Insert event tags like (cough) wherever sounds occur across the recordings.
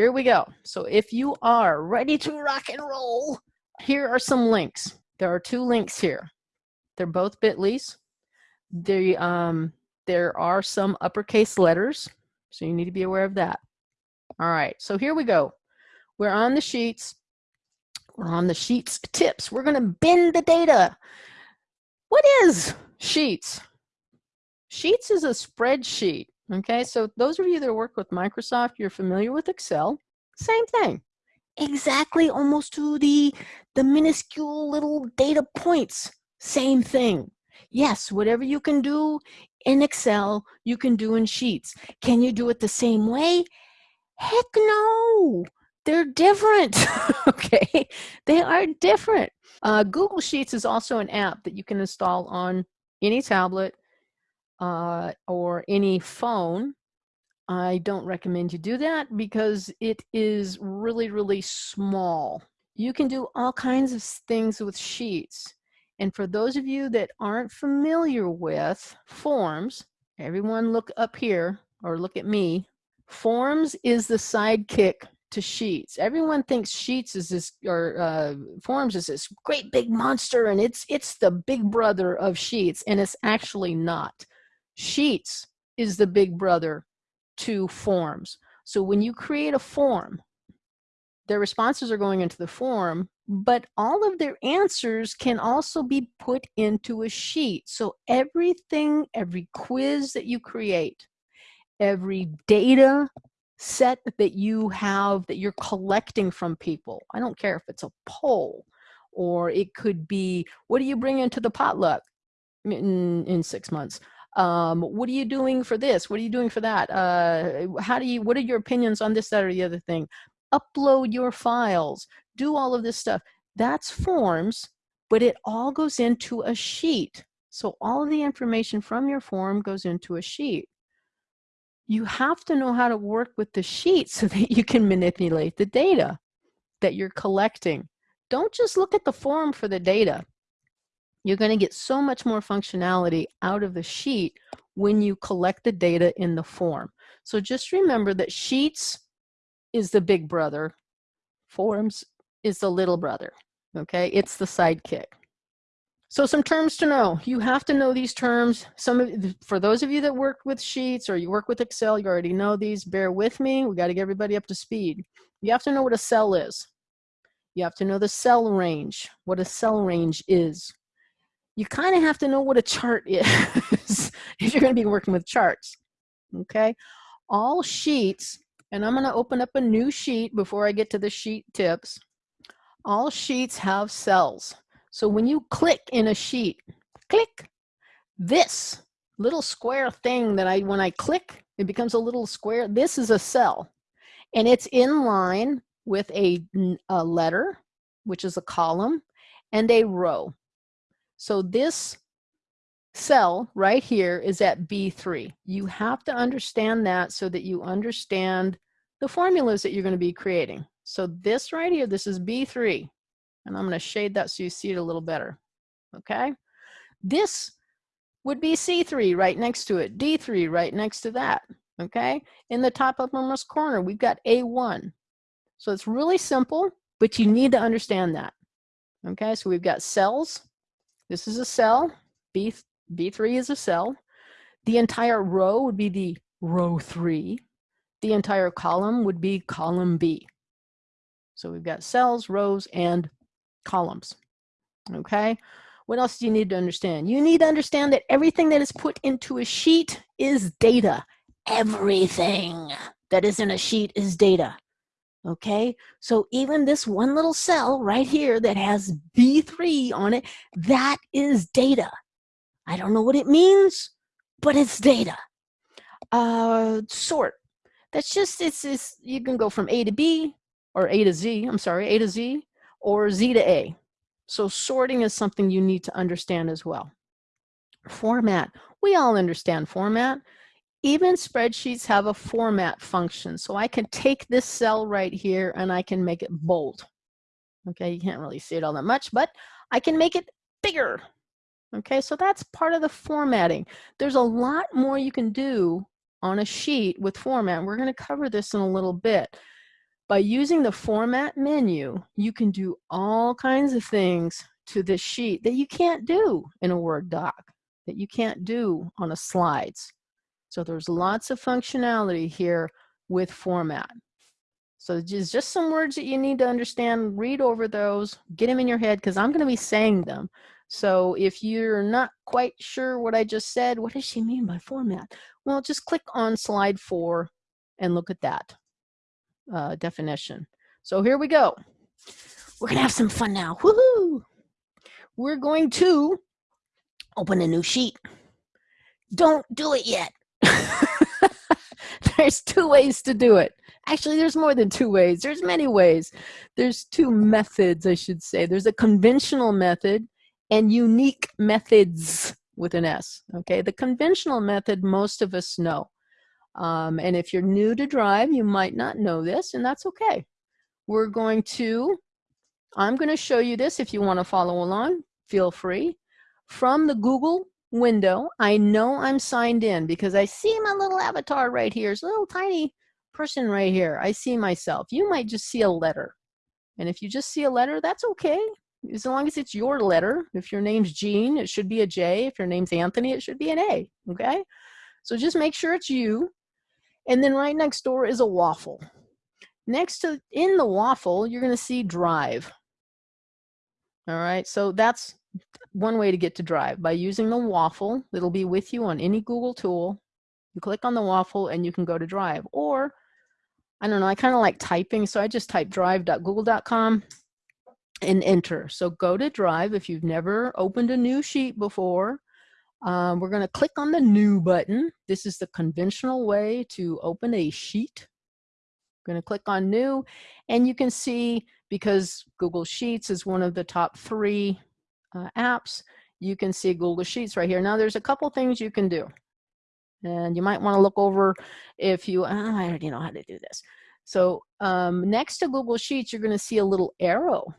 here we go. So if you are ready to rock and roll, here are some links. There are two links here. They're both bit.lys. They, um, there are some uppercase letters, so you need to be aware of that. All right, so here we go. We're on the sheets. We're on the sheets tips. We're gonna bend the data. What is sheets? Sheets is a spreadsheet. Okay, so those of you that work with Microsoft, you're familiar with Excel. Same thing. Exactly almost to the, the minuscule little data points. Same thing. Yes, whatever you can do in Excel, you can do in Sheets. Can you do it the same way? Heck no. They're different. (laughs) okay, they are different. Uh, Google Sheets is also an app that you can install on any tablet uh, or any phone, I don't recommend you do that because it is really, really small. You can do all kinds of things with sheets. And for those of you that aren't familiar with forms, everyone look up here or look at me. Forms is the sidekick to sheets. Everyone thinks sheets is this or uh, forms is this great big monster and it's it's the big brother of sheets and it's actually not. Sheets is the big brother to forms. So when you create a form, their responses are going into the form, but all of their answers can also be put into a sheet. So everything, every quiz that you create, every data set that you have that you're collecting from people, I don't care if it's a poll or it could be, what do you bring into the potluck in, in six months? Um, what are you doing for this? What are you doing for that? Uh, how do you what are your opinions on this that or the other thing? Upload your files. Do all of this stuff. That's forms but it all goes into a sheet. So all of the information from your form goes into a sheet. You have to know how to work with the sheet (laughs) so that you can manipulate the data that you're collecting. Don't just look at the form for the data you're going to get so much more functionality out of the sheet when you collect the data in the form. So just remember that Sheets is the big brother, Forms is the little brother, okay? It's the sidekick. So some terms to know. You have to know these terms. Some of, For those of you that work with Sheets or you work with Excel, you already know these. Bear with me. We got to get everybody up to speed. You have to know what a cell is. You have to know the cell range, what a cell range is you kind of have to know what a chart is (laughs) if you're going to be working with charts. Okay, all sheets, and I'm going to open up a new sheet before I get to the sheet tips. All sheets have cells. So when you click in a sheet, click, this little square thing that I, when I click, it becomes a little square. This is a cell and it's in line with a, a letter, which is a column, and a row. So this cell right here is at B3. You have to understand that so that you understand the formulas that you're going to be creating. So this right here, this is B3. And I'm going to shade that so you see it a little better. Okay? This would be C3 right next to it, D3 right next to that. Okay? In the top uppermost corner, we've got A1. So it's really simple, but you need to understand that. Okay? So we've got cells, this is a cell. B, B3 is a cell. The entire row would be the row 3. The entire column would be column B. So we've got cells, rows, and columns. Okay? What else do you need to understand? You need to understand that everything that is put into a sheet is data. Everything that is in a sheet is data okay? So even this one little cell right here that has B3 on it, that is data. I don't know what it means, but it's data. Uh, sort, that's just, it's, it's, you can go from A to B, or A to Z, I'm sorry, A to Z, or Z to A. So sorting is something you need to understand as well. Format, we all understand format even spreadsheets have a format function. So I can take this cell right here and I can make it bold. Okay, you can't really see it all that much, but I can make it bigger. Okay, so that's part of the formatting. There's a lot more you can do on a sheet with format. We're going to cover this in a little bit. By using the format menu, you can do all kinds of things to this sheet that you can't do in a Word doc, that you can't do on a slides. So there's lots of functionality here with format. So just, just some words that you need to understand, read over those, get them in your head because I'm going to be saying them. So if you're not quite sure what I just said, what does she mean by format? Well, just click on slide four and look at that uh, definition. So here we go. We're going to have some fun now. Woohoo! We're going to open a new sheet. Don't do it yet. There's two ways to do it. Actually, there's more than two ways. There's many ways. There's two methods, I should say. There's a conventional method and unique methods with an S. Okay, the conventional method most of us know. Um, and if you're new to Drive, you might not know this, and that's okay. We're going to, I'm going to show you this if you want to follow along, feel free. From the Google window, I know I'm signed in because I see my little avatar right here. It's a little tiny person right here. I see myself. You might just see a letter. And if you just see a letter, that's okay. As long as it's your letter. If your name's Jean, it should be a J. If your name's Anthony, it should be an A. Okay? So just make sure it's you. And then right next door is a waffle. Next to in the waffle, you're going to see drive. All right, so that's one way to get to drive by using the waffle. It'll be with you on any Google tool. You click on the waffle and you can go to drive. Or, I don't know, I kind of like typing, so I just type drive.google.com and enter. So go to drive if you've never opened a new sheet before. Um, we're going to click on the new button. This is the conventional way to open a sheet. I'm going to click on new and you can see because Google Sheets is one of the top three uh, apps, you can see Google Sheets right here. Now there's a couple things you can do. And you might want to look over if you, oh, I already know how to do this. So um, next to Google Sheets, you're going to see a little arrow.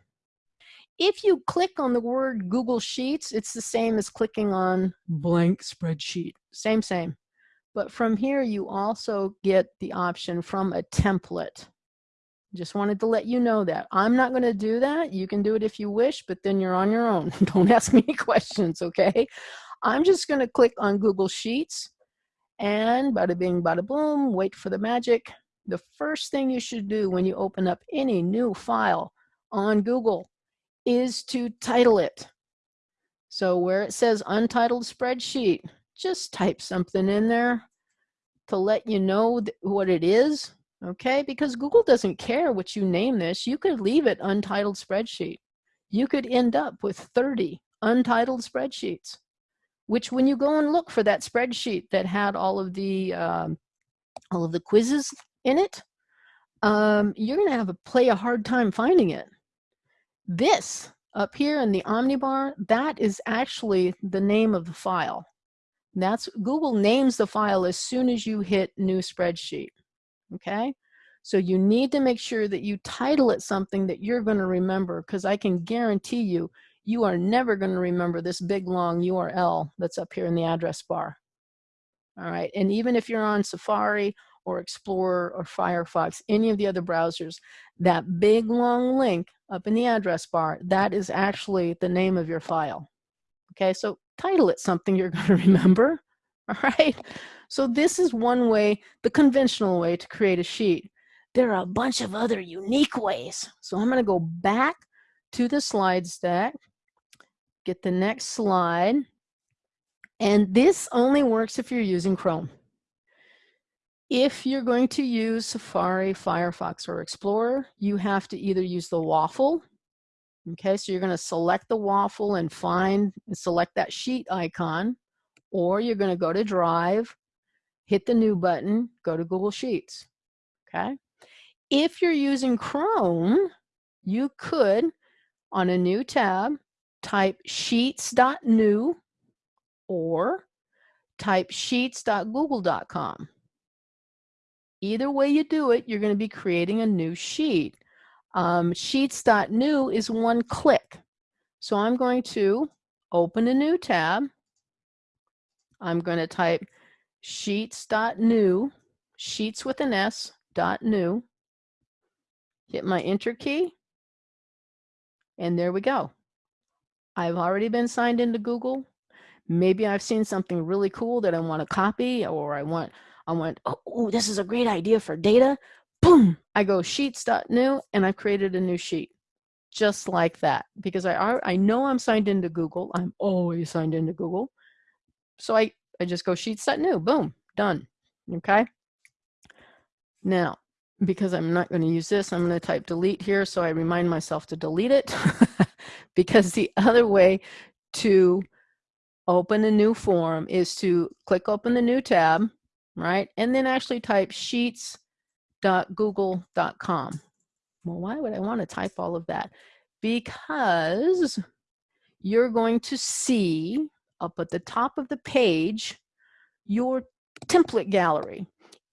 If you click on the word Google Sheets, it's the same as clicking on blank spreadsheet. Same, same. But from here, you also get the option from a template. Just wanted to let you know that. I'm not going to do that. You can do it if you wish, but then you're on your own. (laughs) Don't ask me (laughs) questions, okay? I'm just going to click on Google Sheets and bada bing, bada boom, wait for the magic. The first thing you should do when you open up any new file on Google is to title it. So where it says untitled spreadsheet, just type something in there to let you know what it is okay? Because Google doesn't care what you name this. You could leave it untitled spreadsheet. You could end up with 30 untitled spreadsheets, which when you go and look for that spreadsheet that had all of the, um, all of the quizzes in it, um, you're gonna have to play a hard time finding it. This up here in the Omnibar, that is actually the name of the file. That's Google names the file as soon as you hit new spreadsheet okay? So you need to make sure that you title it something that you're going to remember because I can guarantee you, you are never going to remember this big long URL that's up here in the address bar. All right, and even if you're on Safari or Explorer or Firefox, any of the other browsers, that big long link up in the address bar, that is actually the name of your file. Okay, so title it something you're (laughs) going to remember. All (laughs) right. So this is one way, the conventional way to create a sheet. There are a bunch of other unique ways. So I'm going to go back to the slides deck, get the next slide. And this only works if you're using Chrome. If you're going to use Safari, Firefox, or Explorer, you have to either use the waffle. Okay, so you're going to select the waffle and find, and select that sheet icon, or you're going to go to Drive hit the new button, go to Google Sheets, okay? If you're using Chrome, you could, on a new tab, type sheets.new or type sheets.google.com. Either way you do it, you're going to be creating a new sheet. Um, sheets.new is one click. So I'm going to open a new tab. I'm going to type sheets.new, sheets with an S, dot new. hit my enter key, and there we go. I've already been signed into Google. Maybe I've seen something really cool that I want to copy or I want, I want, oh, this is a great idea for data. Boom, I go sheets.new and I've created a new sheet just like that because I, are, I know I'm signed into Google. I'm always signed into Google. So I, I just go sheet set new, boom, done, okay? Now, because I'm not going to use this, I'm going to type delete here so I remind myself to delete it (laughs) because the other way to open a new form is to click open the new tab, right? And then actually type sheets.google.com. Well, why would I want to type all of that? Because you're going to see up at the top of the page your template gallery.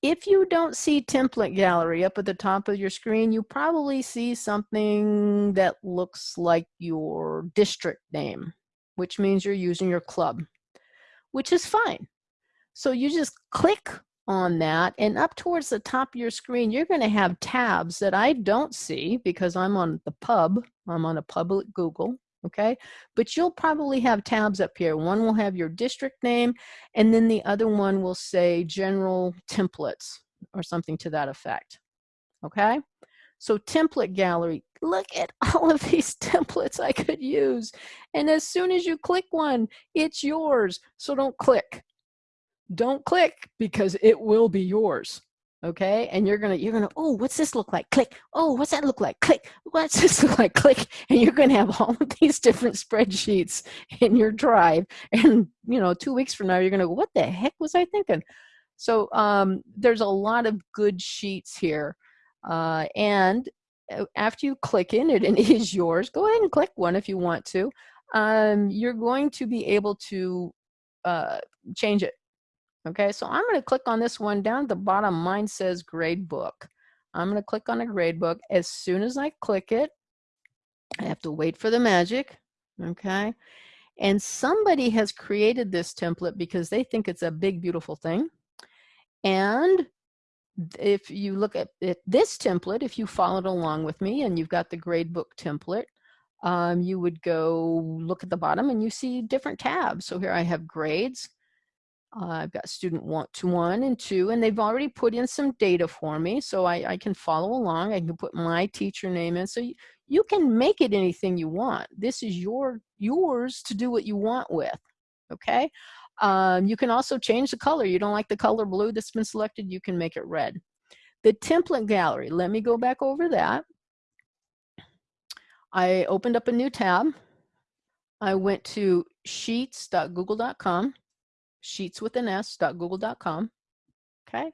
If you don't see template gallery up at the top of your screen, you probably see something that looks like your district name, which means you're using your club, which is fine. So you just click on that and up towards the top of your screen, you're gonna have tabs that I don't see because I'm on the pub, I'm on a public Google, okay? But you'll probably have tabs up here. One will have your district name, and then the other one will say general templates or something to that effect, okay? So template gallery, look at (laughs) all of these templates I could use. And as soon as you click one, it's yours. So don't click. Don't click because it will be yours okay and you're gonna you're gonna oh what's this look like? Click. Oh what's that look like? Click. What's this look like? Click. (laughs) And you're gonna have all of these different spreadsheets in your drive. And you know two weeks from now you're gonna go what the heck was i thinking? So um, there's a lot of good sheets here uh, and uh, after you click in it and it is yours go ahead and click one if you want to. Um, you're going to be able to uh, change it Okay, so I'm going to click on this one down at the bottom. Mine says grade book. I'm going to click on a grade book. As soon as I click it, I have to wait for the magic. Okay, and somebody has created this template because they think it's a big, beautiful thing. And if you look at this template, if you followed along with me and you've got the gradebook template, um, you would go look at the bottom and you see different tabs. So here I have grades, uh, I've got student one to one and two, and they've already put in some data for me, so I, I can follow along. I can put my teacher name in. So you, you can make it anything you want. This is your yours to do what you want with, okay? Um, you can also change the color. You don't like the color blue that's been selected, you can make it red. The template gallery, let me go back over that. I opened up a new tab. I went to sheets.google.com sheets with an s.google.com. Okay.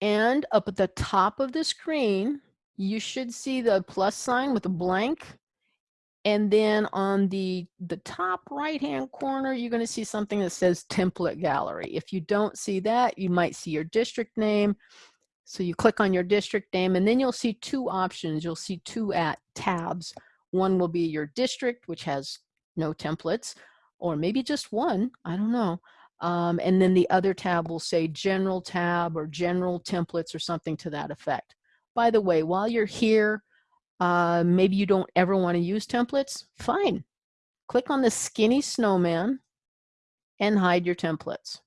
And up at the top of the screen, you should see the plus sign with a blank. And then on the, the top right-hand corner, you're going to see something that says template gallery. If you don't see that, you might see your district name. So you click on your district name and then you'll see two options. You'll see two at tabs. One will be your district, which has no templates or maybe just one, I don't know. Um, and then the other tab will say general tab or general templates or something to that effect. By the way, while you're here, uh, maybe you don't ever want to use templates, fine. Click on the skinny snowman and hide your templates.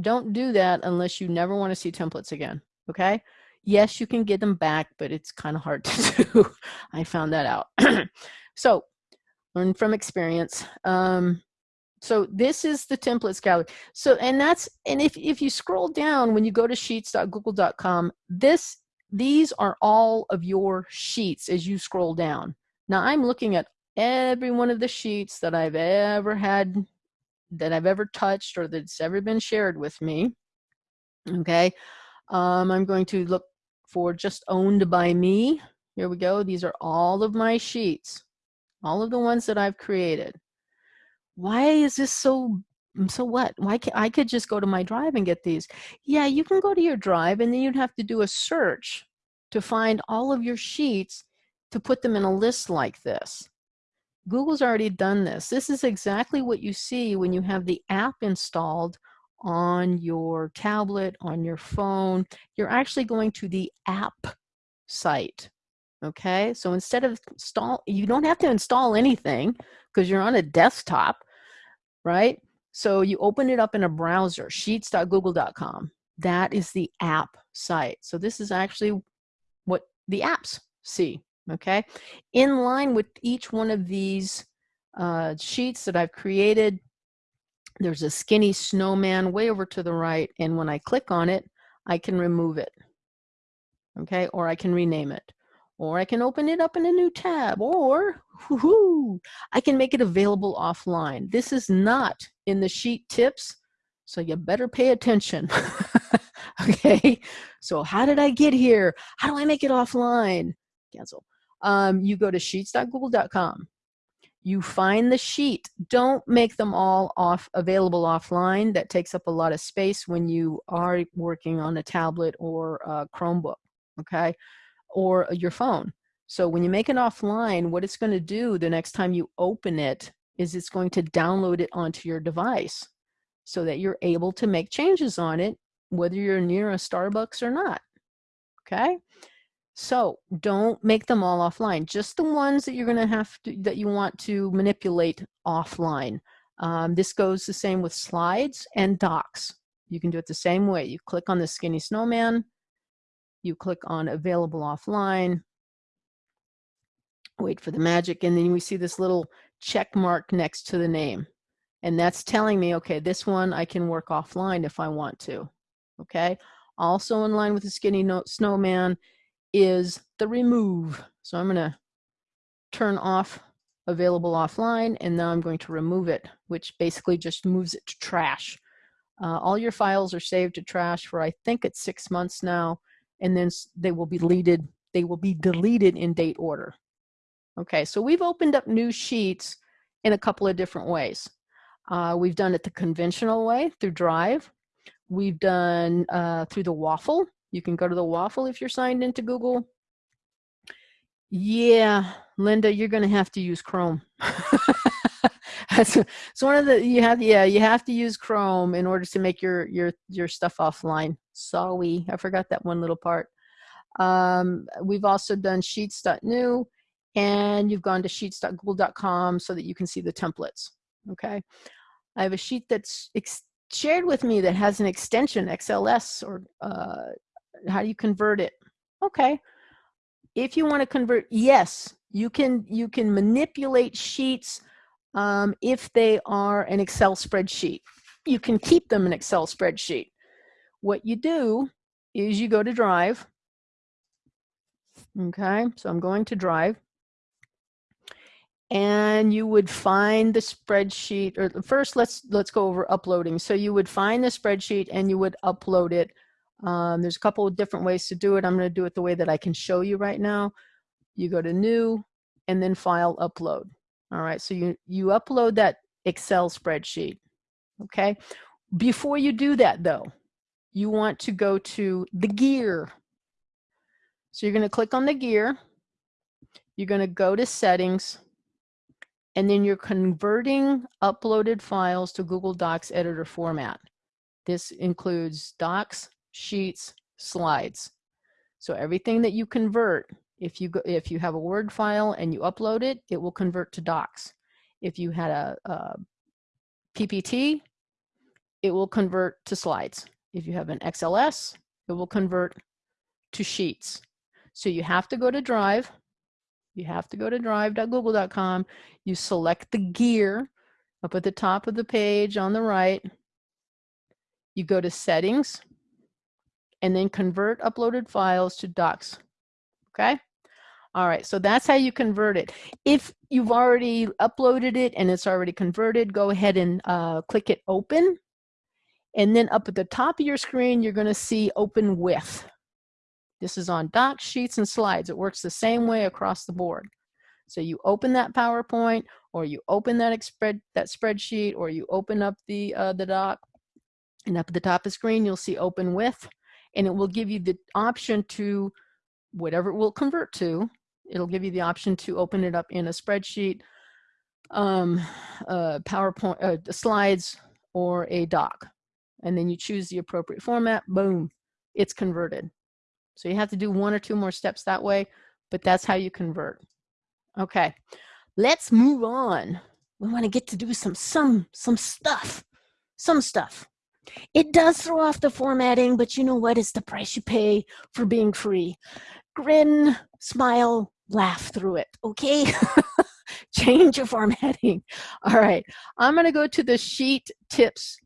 Don't do that unless you never want to see templates again, okay? Yes, you can get them back, but it's kind of hard (laughs) to do. I found that out. (clears throat) so learn from experience. Um, so this is the templates gallery. So, and that's, and if, if you scroll down, when you go to sheets.google.com, this, these are all of your sheets as you scroll down. Now I'm looking at every one of the sheets that I've ever had, that I've ever touched or that's ever been shared with me. Okay. Um, I'm going to look for just owned by me. Here we go. These are all of my sheets all of the ones that I've created. Why is this so, mm, so what? Why can, I could just go to my drive and get these. Yeah, you can go to your drive and then you'd have to do a search to find all of your sheets to put them in a list like this. Google's already done this. This is exactly what you see when you have the app installed on your tablet, on your phone. You're actually going to the app site. Okay, so instead of install, you don't have to install anything because you're on a desktop, right? So you open it up in a browser, sheets.google.com. That is the app site. So this is actually what the apps see, okay? In line with each one of these uh, sheets that I've created, there's a skinny snowman way over to the right, and when I click on it, I can remove it, okay? Or I can rename it, or I can open it up in a new tab, or I can make it available offline. This is not in the sheet tips, so you better pay attention. (laughs) okay, so how did I get here? How do I make it offline? Cancel. Um, you go to sheets.google.com you find the sheet. Don't make them all off available offline. That takes up a lot of space when you are working on a tablet or a Chromebook, okay, or your phone. So when you make it offline, what it's going to do the next time you open it is it's going to download it onto your device so that you're able to make changes on it, whether you're near a Starbucks or not, okay? So don't make them all offline, just the ones that you're gonna have to, that you want to manipulate offline. Um, this goes the same with slides and docs. You can do it the same way. You click on the skinny snowman, you click on available offline, wait for the magic, and then we see this little check mark next to the name. And that's telling me, okay, this one I can work offline if I want to, okay? Also in line with the skinny no snowman is the remove. So I'm going to turn off available offline and now I'm going to remove it, which basically just moves it to trash. Uh, all your files are saved to trash for I think it's six months now, and then they will be deleted. They will be deleted in date order. Okay, so we've opened up new sheets in a couple of different ways. Uh, we've done it the conventional way through Drive. We've done uh, through the Waffle, you can go to the waffle if you're signed into Google. Yeah, Linda, you're going to have to use Chrome. (laughs) That's it's one of the you have yeah you have to use Chrome in order to make your your your stuff offline. Sorry, I forgot that one little part. Um, we've also done sheets.new and you've gone to sheets.google.com so that you can see the templates. Okay, I have a sheet that's shared with me that has an extension XLS or uh, how do you convert it? Okay. If you want to convert, yes, you can you can manipulate sheets um, if they are an Excel spreadsheet. You can keep them an Excel spreadsheet. What you do is you go to Drive. Okay, so I'm going to Drive. And you would find the spreadsheet, or first let's let's go over uploading. So you would find the spreadsheet and you would upload it um, there's a couple of different ways to do it. I'm going to do it the way that I can show you right now. You go to new and then file upload. All right, so you, you upload that Excel spreadsheet. Okay, before you do that though, you want to go to the gear. So you're going to click on the gear. You're going to go to settings and then you're converting uploaded files to Google Docs editor format. This includes docs, sheets, slides. So everything that you convert, if you go, if you have a Word file and you upload it, it will convert to docs. If you had a, a PPT, it will convert to slides. If you have an XLS, it will convert to sheets. So you have to go to Drive. You have to go to drive.google.com. You select the gear up at the top of the page on the right. You go to Settings and then convert uploaded files to docs. Okay? All right, so that's how you convert it. If you've already uploaded it and it's already converted, go ahead and uh, click it open. And then up at the top of your screen, you're gonna see open with. This is on docs, sheets, and slides. It works the same way across the board. So you open that PowerPoint, or you open that that spreadsheet, or you open up the uh, the doc, and up at the top of the screen, you'll see open with and it will give you the option to whatever it will convert to it'll give you the option to open it up in a spreadsheet um, uh, PowerPoint uh, slides or a doc and then you choose the appropriate format, boom, it's converted. So you have to do one or two more steps that way, but that's how you convert. Okay, let's move on. We want to get to do some some some stuff, some stuff. It does throw off the formatting, but you know what? It's the price you pay for being free. Grin, smile, laugh through it, okay? (laughs) Change your formatting. All right, I'm gonna go to the sheet tips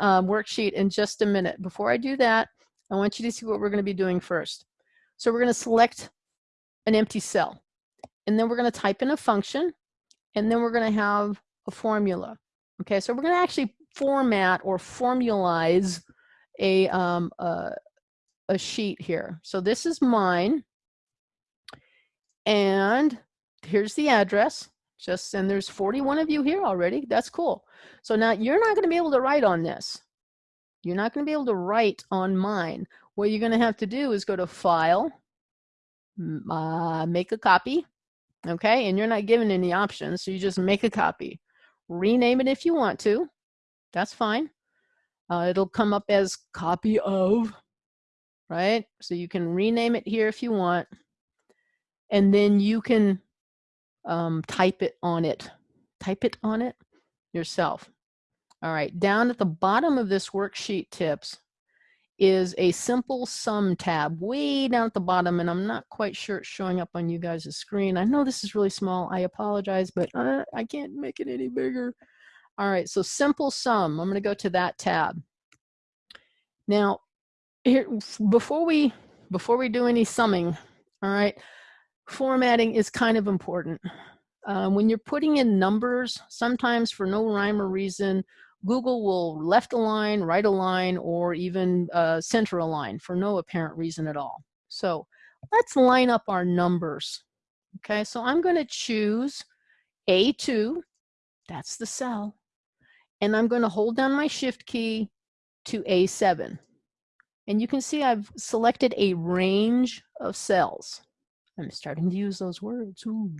um, worksheet in just a minute. Before I do that, I want you to see what we're gonna be doing first. So we're gonna select an empty cell, and then we're gonna type in a function, and then we're gonna have a formula. Okay, so we're gonna actually format or formalize a, um, a, a sheet here. So this is mine. And here's the address. Just and there's 41 of you here already. That's cool. So now you're not going to be able to write on this. You're not going to be able to write on mine. What you're going to have to do is go to File, uh, make a copy, okay? And you're not given any options, so you just make a copy. Rename it if you want to. That's fine. Uh, it'll come up as copy of, right? So you can rename it here if you want. And then you can um, type it on it. Type it on it yourself. All right, down at the bottom of this worksheet tips is a simple sum tab way down at the bottom and I'm not quite sure it's showing up on you guys' screen. I know this is really small. I apologize, but uh, I can't make it any bigger. All right, so simple sum. I'm going to go to that tab. Now, here before we before we do any summing, all right, formatting is kind of important. Uh, when you're putting in numbers, sometimes for no rhyme or reason, Google will left align, right align, or even uh, center align for no apparent reason at all. So let's line up our numbers. Okay, so I'm going to choose A2, that's the cell and I'm going to hold down my shift key to A7. And you can see I've selected a range of cells. I'm starting to use those words. Ooh.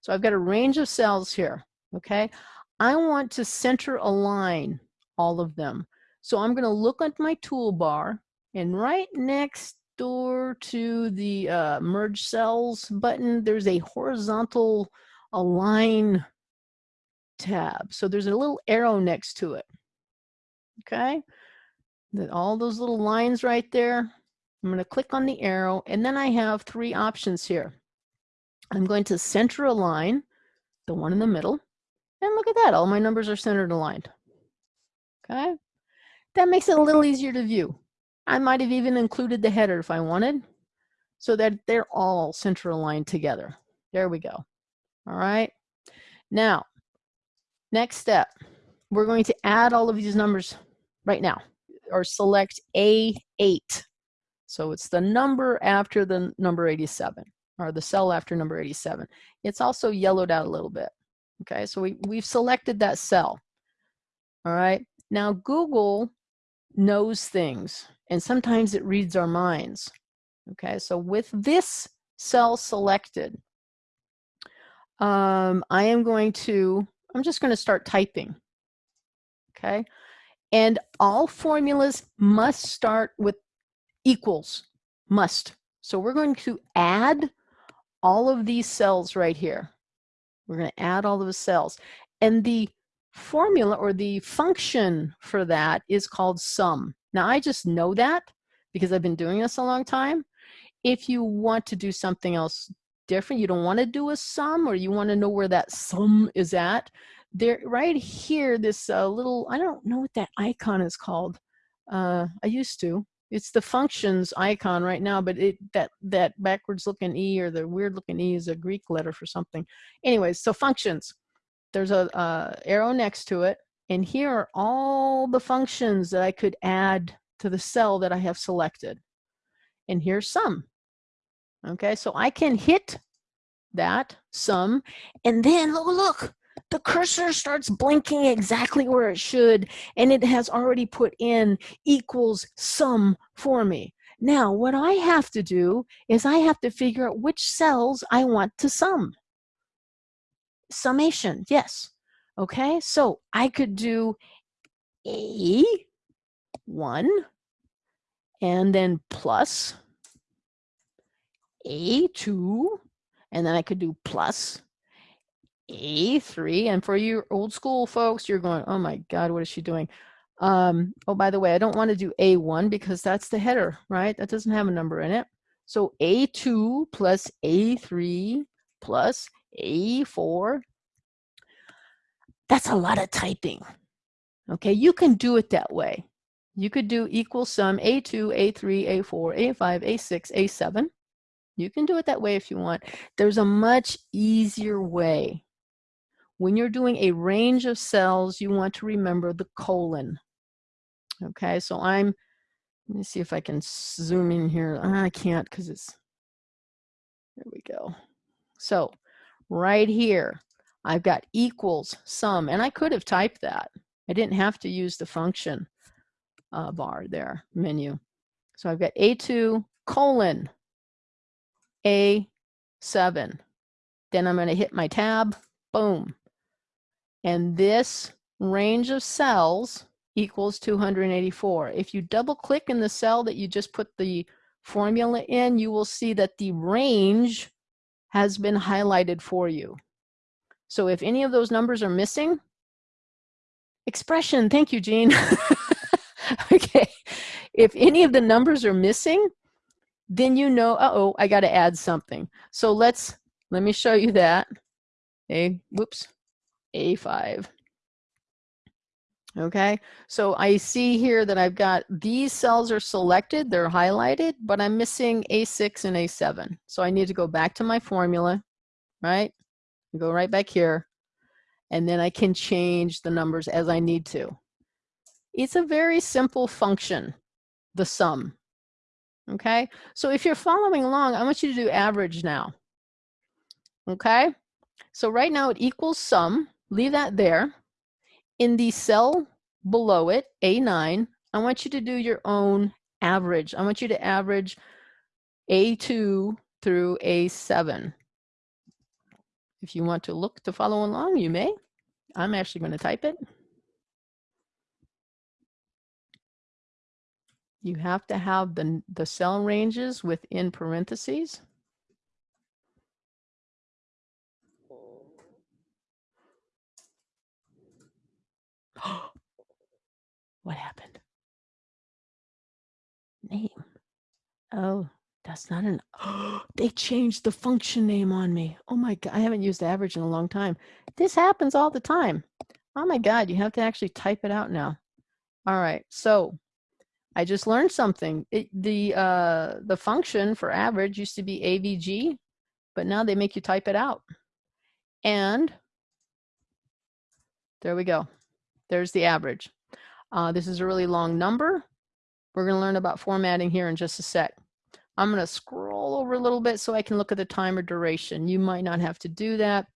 So I've got a range of cells here, okay? I want to center align all of them. So I'm going to look at my toolbar and right next door to the uh, merge cells button, there's a horizontal align tab. So there's a little arrow next to it. Okay, that all those little lines right there. I'm going to click on the arrow and then I have three options here. I'm going to center align the one in the middle. And look at that, all my numbers are centered aligned. Okay, that makes it a little easier to view. I might have even included the header if I wanted so that they're all center aligned together. There we go. All right. Now, Next step, we're going to add all of these numbers right now or select A8. So it's the number after the number 87 or the cell after number 87. It's also yellowed out a little bit. Okay, so we, we've selected that cell. All right, now Google knows things and sometimes it reads our minds. Okay, so with this cell selected, um, I am going to I'm just going to start typing. Okay. And all formulas must start with equals, must. So we're going to add all of these cells right here. We're going to add all of the cells. And the formula or the function for that is called sum. Now I just know that because I've been doing this a long time. If you want to do something else different, you don't want to do a sum or you want to know where that sum is at, there right here, this uh, little, I don't know what that icon is called. Uh, I used to. It's the functions icon right now, but it that that backwards looking E or the weird looking E is a Greek letter for something. Anyways, so functions. There's a arrow next to it, and here are all the functions that I could add to the cell that I have selected. And here's sum. Okay, so I can hit that sum, and then oh, look, look, the cursor starts blinking exactly where it should, and it has already put in equals sum for me. Now, what I have to do is I have to figure out which cells I want to sum. Summation, yes. Okay, so I could do A 1 and then plus A2 and then I could do plus A3 and for you old school folks you're going oh my god what is she doing um, oh by the way I don't want to do A1 because that's the header right that doesn't have a number in it so A2 plus A3 plus A4 that's a lot of typing okay you can do it that way you could do equal sum A2, A3, A4, A5, A6, A7. You can do it that way if you want. There's a much easier way. When you're doing a range of cells, you want to remember the colon. Okay, so I'm, let me see if I can zoom in here. I can't because it's, there we go. So right here, I've got equals sum, and I could have typed that. I didn't have to use the function uh, bar there, menu. So I've got A2 colon A7. Then I'm going to hit my tab, boom. And this range of cells equals 284. If you double click in the cell that you just put the formula in, you will see that the range has been highlighted for you. So if any of those numbers are missing, expression, thank you, Jean. (laughs) okay. If any of the numbers are missing, then you know, uh-oh, I got to add something. So let's, let me show you that. A, whoops, A5. Okay, so I see here that I've got these cells are selected, they're highlighted, but I'm missing A6 and A7. So I need to go back to my formula, right? Go right back here, and then I can change the numbers as I need to. It's a very simple function, the sum. Okay, so if you're following along, I want you to do average now. Okay, so right now it equals sum, leave that there. In the cell below it, A9, I want you to do your own average. I want you to average A2 through A7. If you want to look to follow along, you may. I'm actually going to type it. You have to have the, the cell ranges within parentheses. (gasps) what happened? Name. Oh, that's not an, (gasps) they changed the function name on me. Oh my God, I haven't used average in a long time. This happens all the time. Oh my God, you have to actually type it out now. All right, so I just learned something. It, the uh, the function for average used to be AVG, but now they make you type it out. And there we go. There's the average. Uh, this is a really long number. We're going to learn about formatting here in just a sec. I'm going to scroll over a little bit so I can look at the time or duration. You might not have to do that.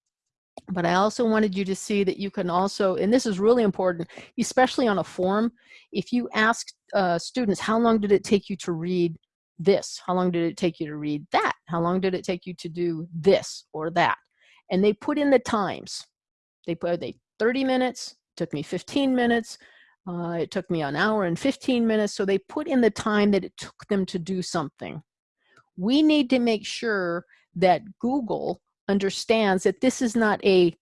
But I also wanted you to see that you can also, and this is really important, especially on a form, if you ask uh, students, how long did it take you to read this? How long did it take you to read that? How long did it take you to do this or that? And they put in the times. They put they 30 minutes, took me 15 minutes, uh, it took me an hour and 15 minutes. So they put in the time that it took them to do something. We need to make sure that Google understands that this is not a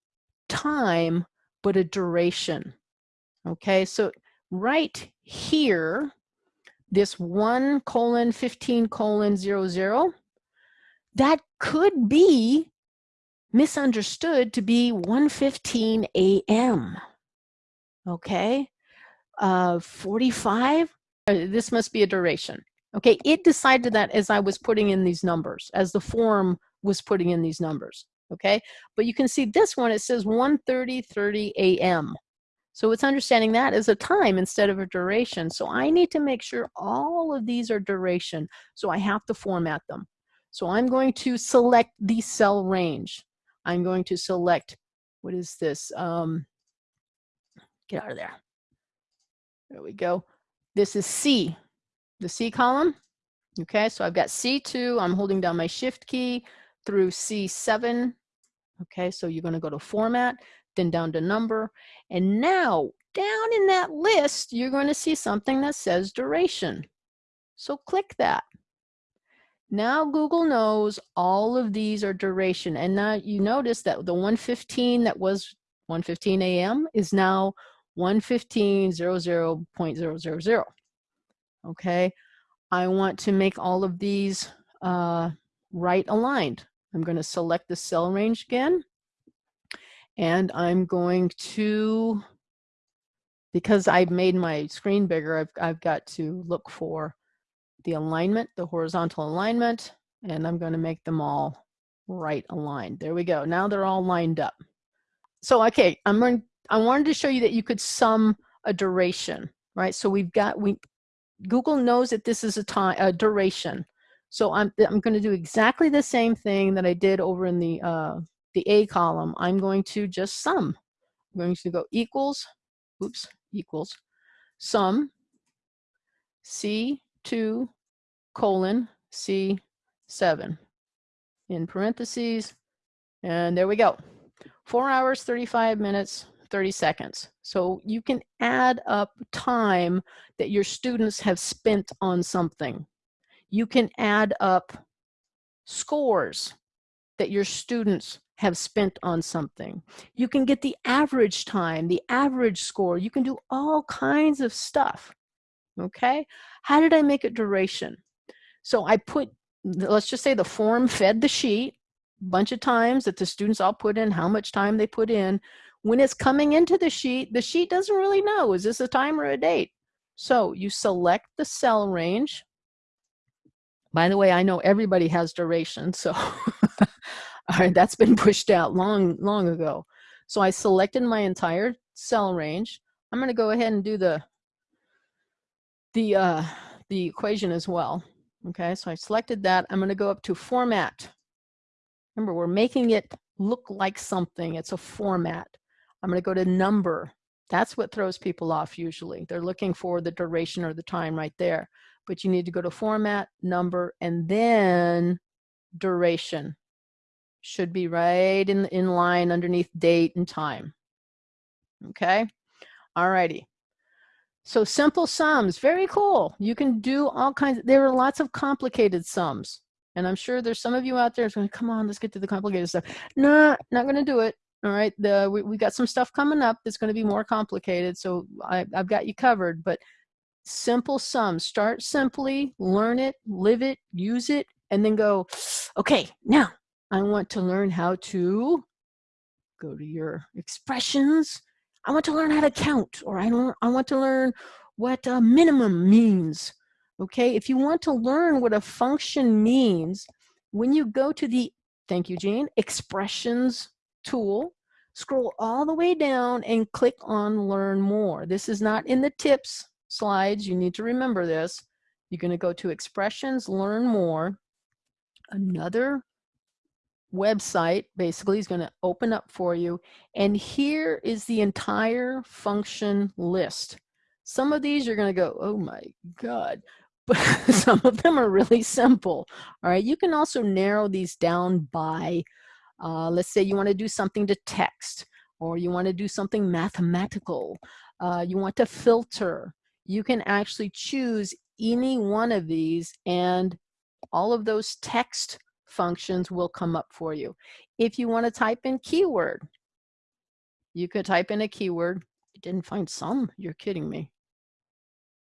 time, but a duration. Okay, so right here, this 1 colon 15 colon 00, that could be misunderstood to be 1.15 a.m. Okay, uh, 45, uh, this must be a duration. Okay, it decided that as I was putting in these numbers, as the form was putting in these numbers, okay? But you can see this one, it says 1.30, 30 a.m. So it's understanding that as a time instead of a duration. So I need to make sure all of these are duration. So I have to format them. So I'm going to select the cell range. I'm going to select, what is this? Um, get out of there. There we go. This is C, the C column. Okay, so I've got C2. I'm holding down my shift key through C7. Okay, so you're going to go to format, then down to number. And now down in that list, you're going to see something that says duration. So click that. Now Google knows all of these are duration. And now you notice that the 115 that was 115 a.m. is now 115.00.000. Okay, I want to make all of these uh, right aligned. I'm going to select the cell range again. And I'm going to, because I've made my screen bigger, I've, I've got to look for the alignment, the horizontal alignment, and I'm going to make them all right aligned. There we go. Now they're all lined up. So, okay, I'm going, I wanted to show you that you could sum a duration, right? So we've got, we, Google knows that this is a time, a duration. So I'm, I'm going to do exactly the same thing that I did over in the, uh, the A column. I'm going to just sum. I'm going to go equals, oops, equals, sum C2 colon C7 in parentheses. And there we go. Four hours, 35 minutes, 30 seconds. So you can add up time that your students have spent on something. You can add up scores that your students have spent on something. You can get the average time, the average score. You can do all kinds of stuff. Okay. How did I make it duration? So I put, let's just say the form fed the sheet bunch of times that the students all put in how much time they put in. When it's coming into the sheet, the sheet doesn't really know, is this a time or a date? So you select the cell range. By the way, I know everybody has duration, so (laughs) all right, that's been pushed out long, long ago. So I selected my entire cell range. I'm gonna go ahead and do the, the, uh, the equation as well. Okay, so I selected that. I'm gonna go up to format. Remember, we're making it look like something. It's a format. I'm going to go to number. That's what throws people off usually. They're looking for the duration or the time right there. But you need to go to format, number, and then duration. Should be right in, in line underneath date and time. Okay? All righty. So simple sums, very cool. You can do all kinds, of, there are lots of complicated sums. And I'm sure there's some of you out there who's going, come on, let's get to the complicated stuff. No, not going to do it. All right, the, we, we got some stuff coming up that's going to be more complicated, so I, I've got you covered. But simple sums, start simply, learn it, live it, use it, and then go, okay, now I want to learn how to go to your expressions. I want to learn how to count, or I, don't, I want to learn what a minimum means. Okay, if you want to learn what a function means, when you go to the, thank you, Jean, expressions tool, scroll all the way down and click on learn more. This is not in the tips slides. You need to remember this. You're going to go to expressions, learn more. Another website basically is going to open up for you. And here is the entire function list. Some of these you're going to go, oh my God. But (laughs) some of them are really simple. All right. You can also narrow these down by uh, let's say you want to do something to text or you want to do something mathematical. Uh, you want to filter. You can actually choose any one of these and all of those text functions will come up for you. If you want to type in keyword, you could type in a keyword. You didn't find some? You're kidding me.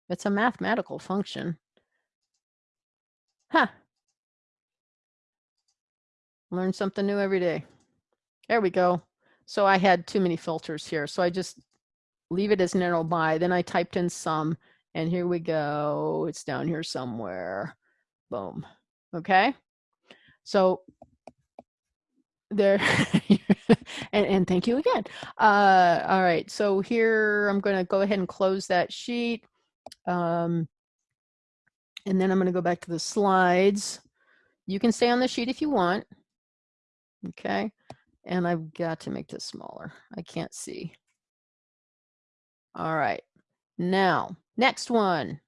It's a mathematical function. Huh, Learn something new every day. There we go. So I had too many filters here. So I just leave it as narrow by. Then I typed in sum and here we go. It's down here somewhere. Boom. Okay. So there (laughs) and, and thank you again. Uh, all right. So here I'm going to go ahead and close that sheet. Um, and then I'm going to go back to the slides. You can stay on the sheet if you want. Okay, and I've got to make this smaller. I can't see. All right, now, next one.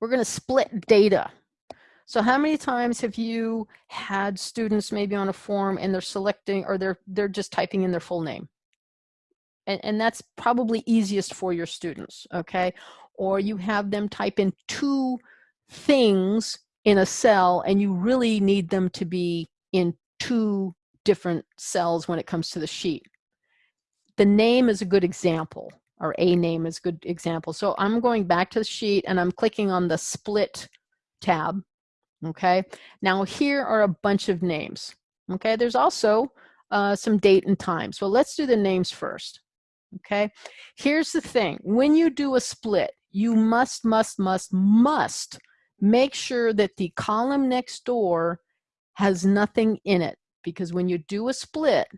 We're going to split data. So how many times have you had students maybe on a form and they're selecting or they're they're just typing in their full name? and, and that's probably easiest for your students, okay? Or you have them type in two things in a cell and you really need them to be in two different cells when it comes to the sheet. The name is a good example or a name is a good example. So I'm going back to the sheet and I'm clicking on the split tab. Okay, now here are a bunch of names. Okay, there's also uh, some date and time. So let's do the names first. Okay, here's the thing. When you do a split, you must, must, must, must make sure that the column next door has nothing in it because when you do a split,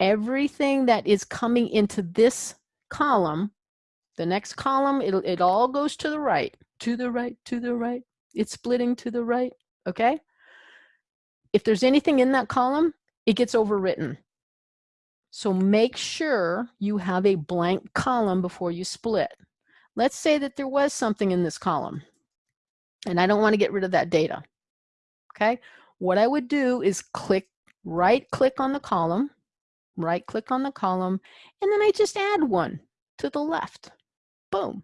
everything that is coming into this column, the next column, it, it all goes to the right, to the right, to the right. It's splitting to the right, okay? If there's anything in that column, it gets overwritten. So make sure you have a blank column before you split. Let's say that there was something in this column and I don't want to get rid of that data. Okay, what I would do is click, right click on the column, right click on the column, and then I just add one to the left. Boom.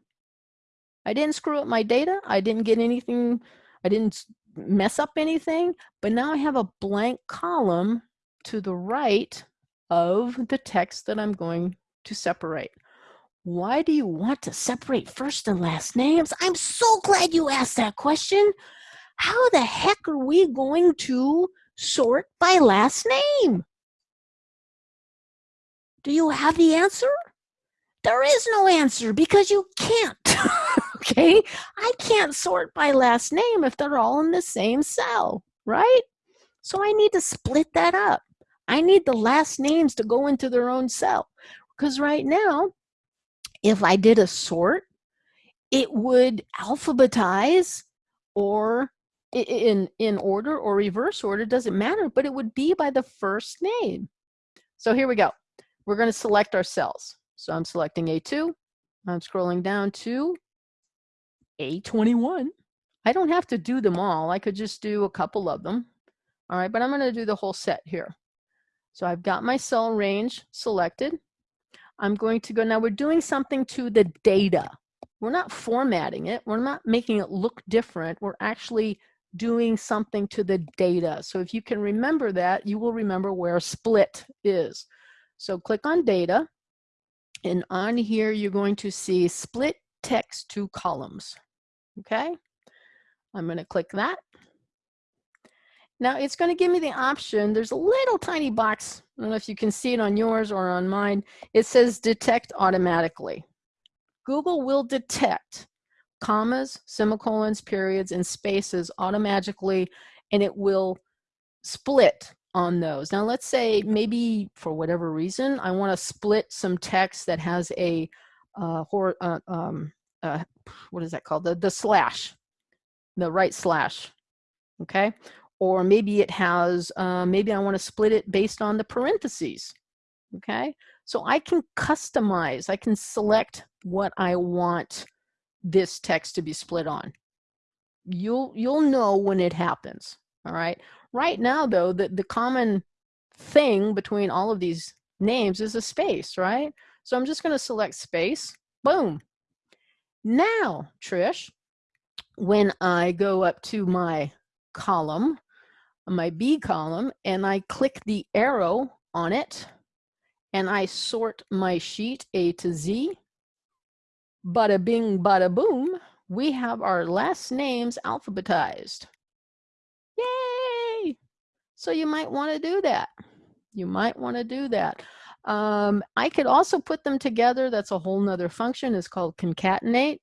I didn't screw up my data. I didn't get anything, I didn't mess up anything, but now I have a blank column to the right of the text that I'm going to separate. Why do you want to separate first and last names? I'm so glad you asked that question. How the heck are we going to sort by last name? Do you have the answer? There is no answer because you can't. (laughs) okay? I can't sort by last name if they're all in the same cell, right? So I need to split that up. I need the last names to go into their own cell. Because right now, if I did a sort, it would alphabetize or in, in order or reverse order, doesn't matter, but it would be by the first name. So here we go. We're going to select our cells. So I'm selecting A2. I'm scrolling down to A21. I don't have to do them all. I could just do a couple of them. All right, but I'm going to do the whole set here. So I've got my cell range selected. I'm going to go, now we're doing something to the data. We're not formatting it. We're not making it look different. We're actually doing something to the data. So if you can remember that, you will remember where split is. So click on data. And on here, you're going to see split text to columns. Okay. I'm going to click that. Now it's going to give me the option. There's a little tiny box. I don't know if you can see it on yours or on mine. It says detect automatically. Google will detect commas, semicolons, periods, and spaces automatically, and it will split on those. Now let's say maybe for whatever reason, I want to split some text that has a, uh, hor uh, um, uh, what is that called? The, the slash, the right slash, okay? or maybe it has, uh, maybe I want to split it based on the parentheses, okay? So I can customize, I can select what I want this text to be split on. You'll, you'll know when it happens, all right? Right now though, the, the common thing between all of these names is a space, right? So I'm just gonna select space, boom. Now, Trish, when I go up to my column, my B column and I click the arrow on it and I sort my sheet A to Z. Bada bing, bada boom, we have our last names alphabetized. Yay! So you might want to do that. You might want to do that. Um, I could also put them together. That's a whole nother function. It's called concatenate.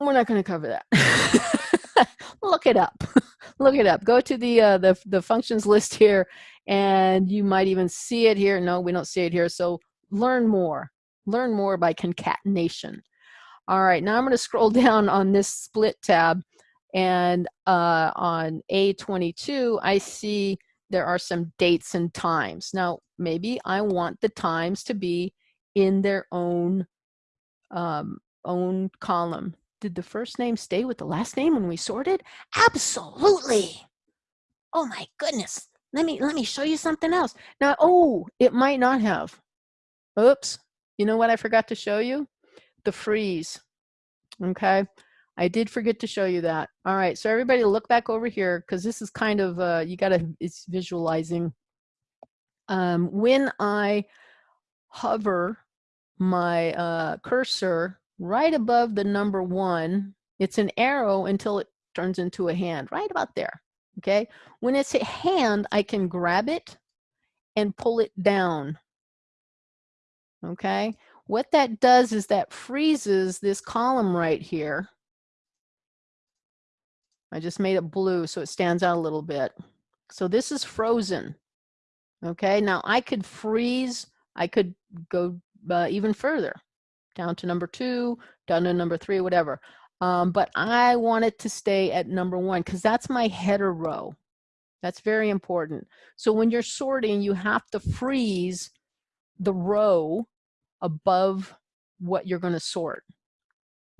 We're not going to cover that. (laughs) Look it up (laughs) look it up. Go to the, uh, the, the functions list here and you might even see it here. No, we don't see it here. So learn more. Learn more by concatenation. All right, now I'm going to scroll (laughs) down on this split tab and uh, on A22, I see there are some dates and times. Now, maybe I want the times to be in their own um, own column. Did the first name stay with the last name when we sorted? Absolutely. Oh my goodness. Let me let me show you something else. Now, oh, it might not have. Oops. You know what I forgot to show you? The freeze. Okay. I did forget to show you that. All right. So everybody look back over here because this is kind of, uh, you got to, it's visualizing. Um, when I hover my uh, cursor right above the number one, it's an arrow until it turns into a hand, right about there. Okay. When it's a hand, I can grab it and pull it down. Okay. What that does is that freezes this column right here. I just made it blue so it stands out a little bit. So this is frozen. Okay, now I could freeze, I could go uh, even further, down to number two, down to number three, whatever. Um, but I want it to stay at number one because that's my header row. That's very important. So when you're sorting, you have to freeze the row above what you're going to sort.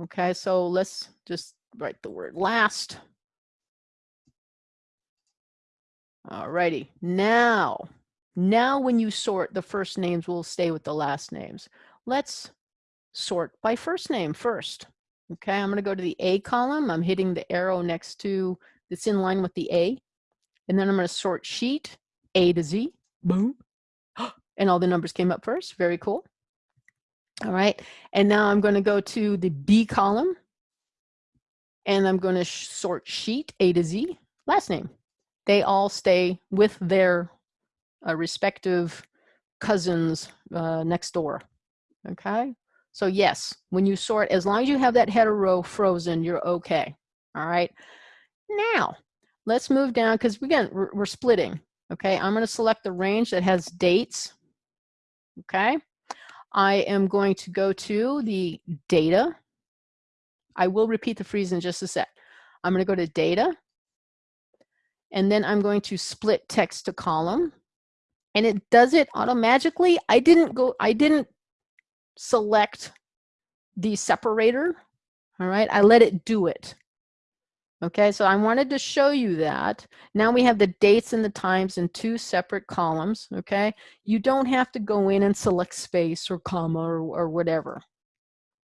Okay, so let's just write the word last. Alrighty, now, now when you sort, the first names will stay with the last names. Let's sort by first name first. Okay, I'm gonna go to the A column. I'm hitting the arrow next to, that's in line with the A. And then I'm gonna sort sheet, A to Z, boom. (gasps) And all the numbers came up first, very cool. All right, and now I'm gonna go to the B column and I'm gonna sort sheet, A to Z, last name they all stay with their uh, respective cousins uh, next door. Okay. So yes, when you sort, as long as you have that header row frozen, you're okay. All right. Now let's move down because again, we're, we're splitting. Okay. I'm going to select the range that has dates. Okay. I am going to go to the data. I will repeat the freeze in just a sec. I'm going to go to data and then I'm going to split text to column and it does it automatically. I didn't go, I didn't select the separator, all right? I let it do it. Okay, so I wanted to show you that. Now we have the dates and the times in two separate columns, okay? You don't have to go in and select space or comma or, or whatever.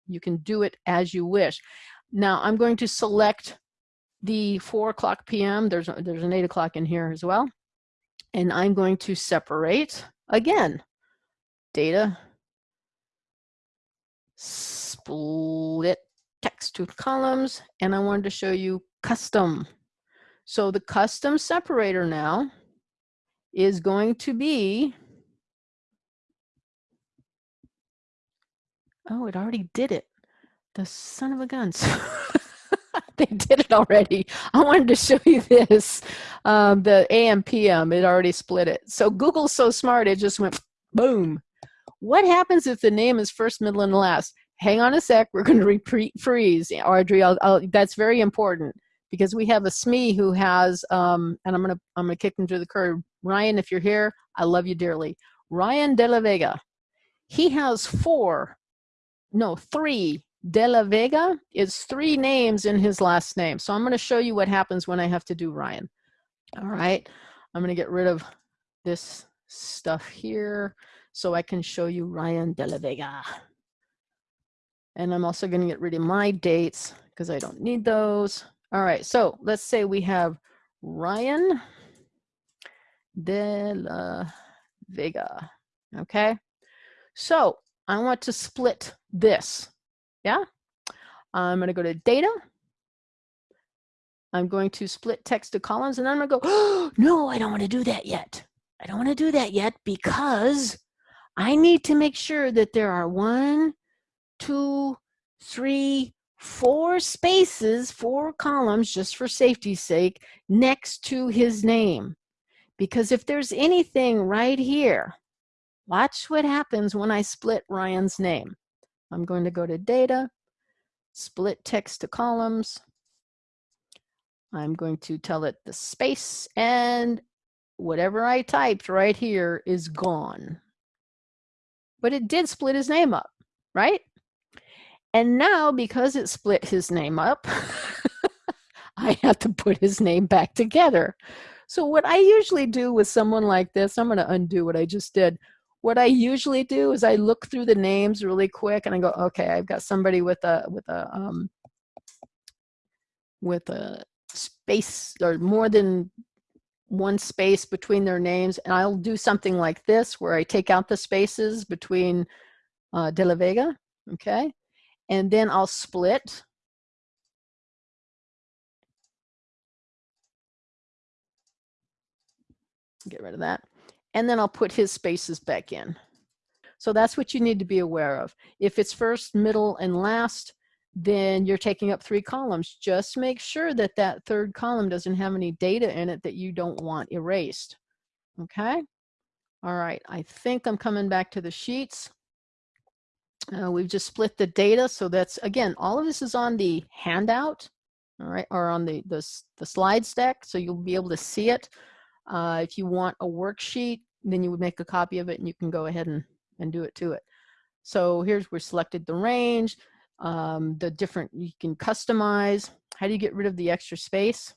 You can do it as you wish. Now I'm going to select the 4 o'clock p.m. There's, there's an 8 o'clock in here as well. And I'm going to separate, again, data, split text to columns, and I wanted to show you custom. So the custom separator now is going to be, oh, it already did it. The son of a guns. (laughs) they did it already. I wanted to show you this. Um, the AM PM, it already split it. So Google's so smart, it just went boom. What happens if the name is first, middle, and last? Hang on a sec, we're going (laughs) to repeat freeze. Audrey, I'll, I'll, that's very important because we have a SME who has, um, and I'm to I'm gonna kick him to the curb. Ryan, if you're here, I love you dearly. Ryan De La Vega. He has four, no, three De La Vega is three names in his last name. So I'm to show you what happens when I have to do Ryan. All right. I'm to get rid of this stuff here so I can show you Ryan De La Vega. And I'm also to get rid of my dates because I don't need those. All right. So let's say we have Ryan De La Vega. Okay. So I want to split this. Yeah. I'm going to go to data. I'm going to split text to columns and I'm going to go, oh, (gasps) no, I don't want to do that yet. I don't want to do that yet because I need to make sure that there are one, two, three, four spaces, four columns, just for safety's sake, next to his name. Because if there's anything right here, watch what happens when I split Ryan's name. I'm going to go to data, split text to columns. I'm going to tell it the space and whatever I typed right here is gone. But it did split his name up, right? And now because it split his name up, (laughs) I have to put his name back together. So what I usually do with someone like this, I'm going to undo what I just did. what I usually do is I look through the names really quick and I go, okay, I've got somebody with a with a um, with a space or more than one space between their names, and I'll do something like this where I take out the spaces between uh, De La Vega, okay, and then I'll split. Get rid of that and then I'll put his spaces back in. So that's what you need to be aware of. If it's first, middle, and last, then you're taking up three columns. Just make sure that that third column doesn't have any data in it that you don't want erased. Okay? All right, I think I'm coming back to the sheets. Uh, we've just split the data. So that's, again, all of this is on the handout, all right, or on the, the, the slides deck. So you'll be able to see it. Uh, if you want a worksheet, then you would make a copy of it and you can go ahead and, and do it to it. So here's we selected the range, um, the different, you can customize. How do you get rid of the extra space?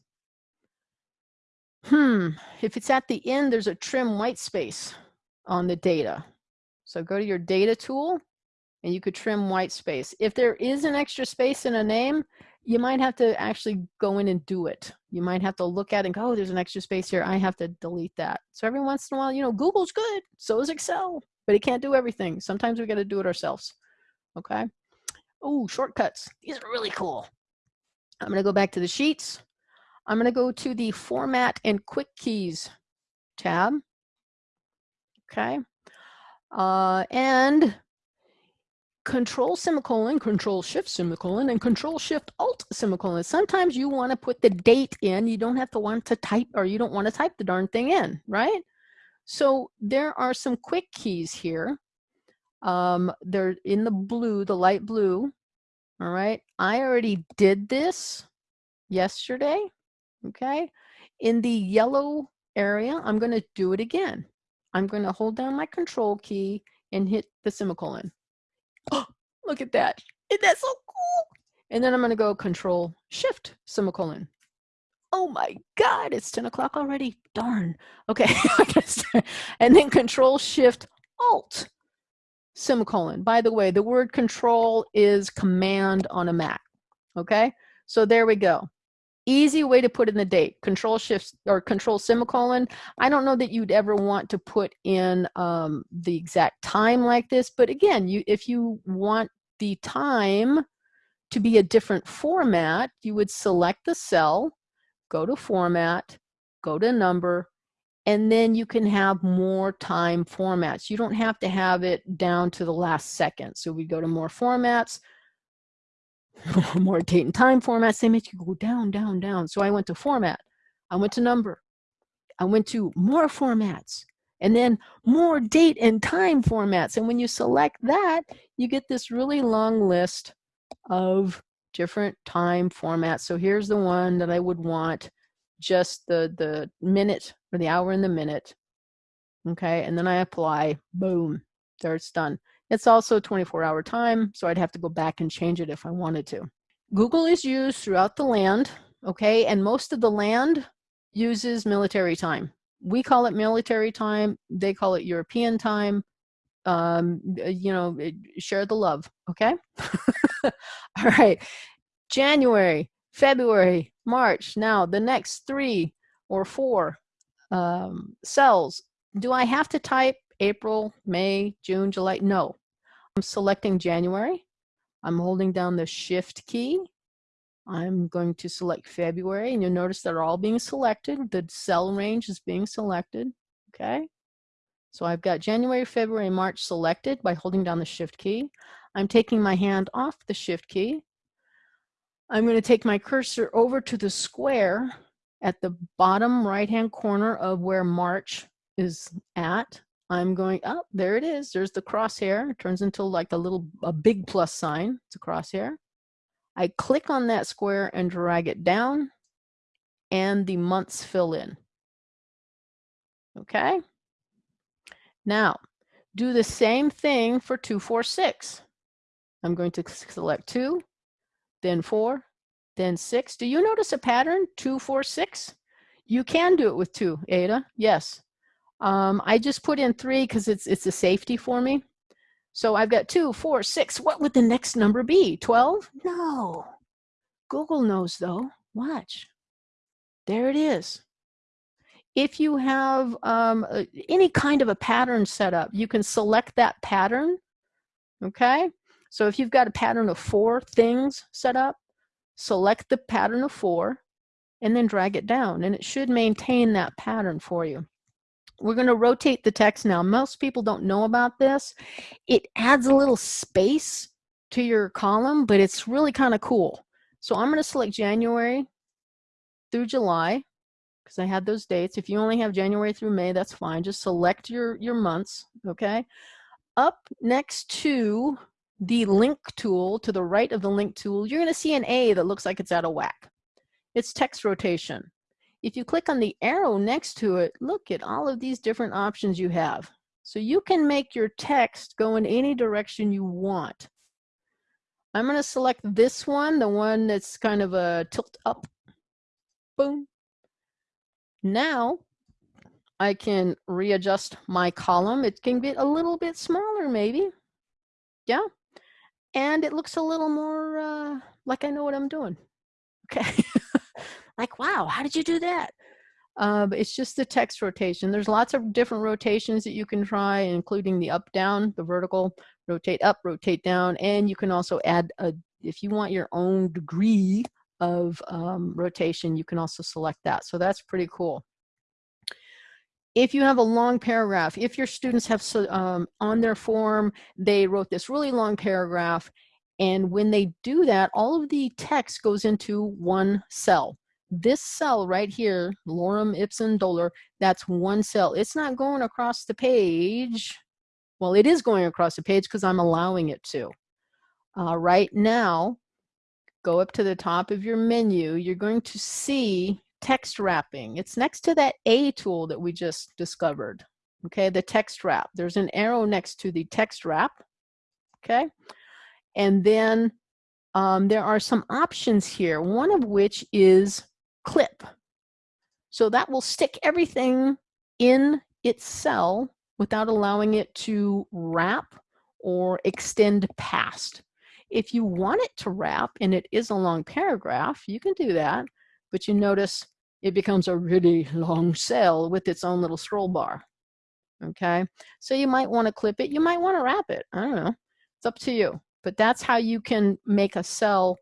Hmm, if it's at the end, there's a trim white space on the data. So go to your data tool and you could trim white space. If there is an extra space in a name, you might have to actually go in and do it. You might have to look at it and go, oh, there's an extra space here. I have to delete that. So every once in a while, you know, Google's good. So is Excel, but it can't do everything. Sometimes we got to do it ourselves. Okay. Oh, shortcuts. These are really cool. I'm going to go back to the sheets. I'm going to go to the format and quick keys tab. Okay. Uh, and control semicolon, control shift semicolon, and control shift alt semicolon. Sometimes you want to put the date in. You don't have to want to type or you don't want to type the darn thing in, right? So there are some quick keys here. Um, they're in the blue, the light blue. All right. I already did this yesterday. Okay. In the yellow area, I'm going to do it again. I'm going to hold down my control key and hit the semicolon. Oh, look at that. Isn't that so cool? And then I'm going to go control shift semicolon. Oh my God, it's 10 o'clock already. Darn. Okay. (laughs) and then control shift alt semicolon. By the way, the word control is command on a Mac. Okay. So there we go easy way to put in the date control shift or control semicolon. I don't know that you'd ever want to put in um, the exact time like this but again you if you want the time to be a different format you would select the cell go to format go to number and then you can have more time formats. You don't have to have it down to the last second. So we go to more formats (laughs) more date and time formats, they make you go down, down, down. So I went to format, I went to number, I went to more formats, and then more date and time formats. And when you select that, you get this really long list of different time formats. So here's the one that I would want just the, the minute or the hour and the minute. Okay, and then I apply, boom, there it's done. It's also 24 hour time, so I'd have to go back and change it if I wanted to. Google is used throughout the land, okay, and most of the land uses military time. We call it military time, they call it European time. Um, you know, share the love, okay? (laughs) All right, January, February, March. Now, the next three or four um, cells, do I have to type April, May, June, July? No, I'm selecting January. I'm holding down the shift key. I'm going to select February and you'll notice they're all being selected. The cell range is being selected, okay? So I've got January, February, March selected by holding down the shift key. I'm taking my hand off the shift key. I'm going to take my cursor over to the square at the bottom right hand corner of where March is at. I'm going up, oh, there it is. There's the crosshair. It turns into like a little, a big plus sign. It's a crosshair. I click on that square and drag it down and the months fill in. Okay. Now, do the same thing for 246. I'm going to select 2, then 4, then 6. Do you notice a pattern? Two, four, six. You can do it with 2, Ada. Yes. Um, I just put in three because it's, it's a safety for me. So I've got two, four, six. What would the next number be? 12? No. Google knows though. Watch. There it is. If you have um, any kind of a pattern set up, you can select that pattern. Okay. So if you've got a pattern of four things set up, select the pattern of four and then drag it down and it should maintain that pattern for you. We're going to rotate the text now. Most people don't know about this. It adds a little space to your column, but it's really kind of cool. So I'm going to select January through July because I had those dates. If you only have January through May, that's fine. Just select your, your months, okay? Up next to the link tool, to the right of the link tool, you're going to see an A that looks like it's out of whack. It's text rotation. If you click on the arrow next to it, look at all of these different options you have. So you can make your text go in any direction you want. I'm going to select this one, the one that's kind of a tilt up. Boom. Now I can readjust my column. It can get a little bit smaller maybe. Yeah. And it looks a little more uh, like I know what I'm doing. Okay. (laughs) like, wow, how did you do that? Uh, it's just the text rotation. There's lots of different rotations that you can try, including the up, down, the vertical, rotate up, rotate down, and you can also add a, if you want your own degree of um, rotation, you can also select that. So that's pretty cool. If you have a long paragraph, if your students have um, on their form, they wrote this really long paragraph, and when they do that, all of the text goes into one cell this cell right here, lorem ipsum dolor, that's one cell. It's not going across the page. Well, it is going across the page because I'm allowing it to. Uh, right now, go up to the top of your menu. You're going to see text wrapping. It's next to that A tool that we just discovered. Okay, the text wrap. There's an arrow next to the text wrap. Okay, and then um, there are some options here, one of which is clip. So that will stick everything in its cell without allowing it to wrap or extend past. If you want it to wrap and it is a long paragraph, you can do that, but you notice it becomes a really long cell with its own little scroll bar. Okay, so you might want to clip it, you might want to wrap it. I don't know, it's up to you. But that's how you can make a cell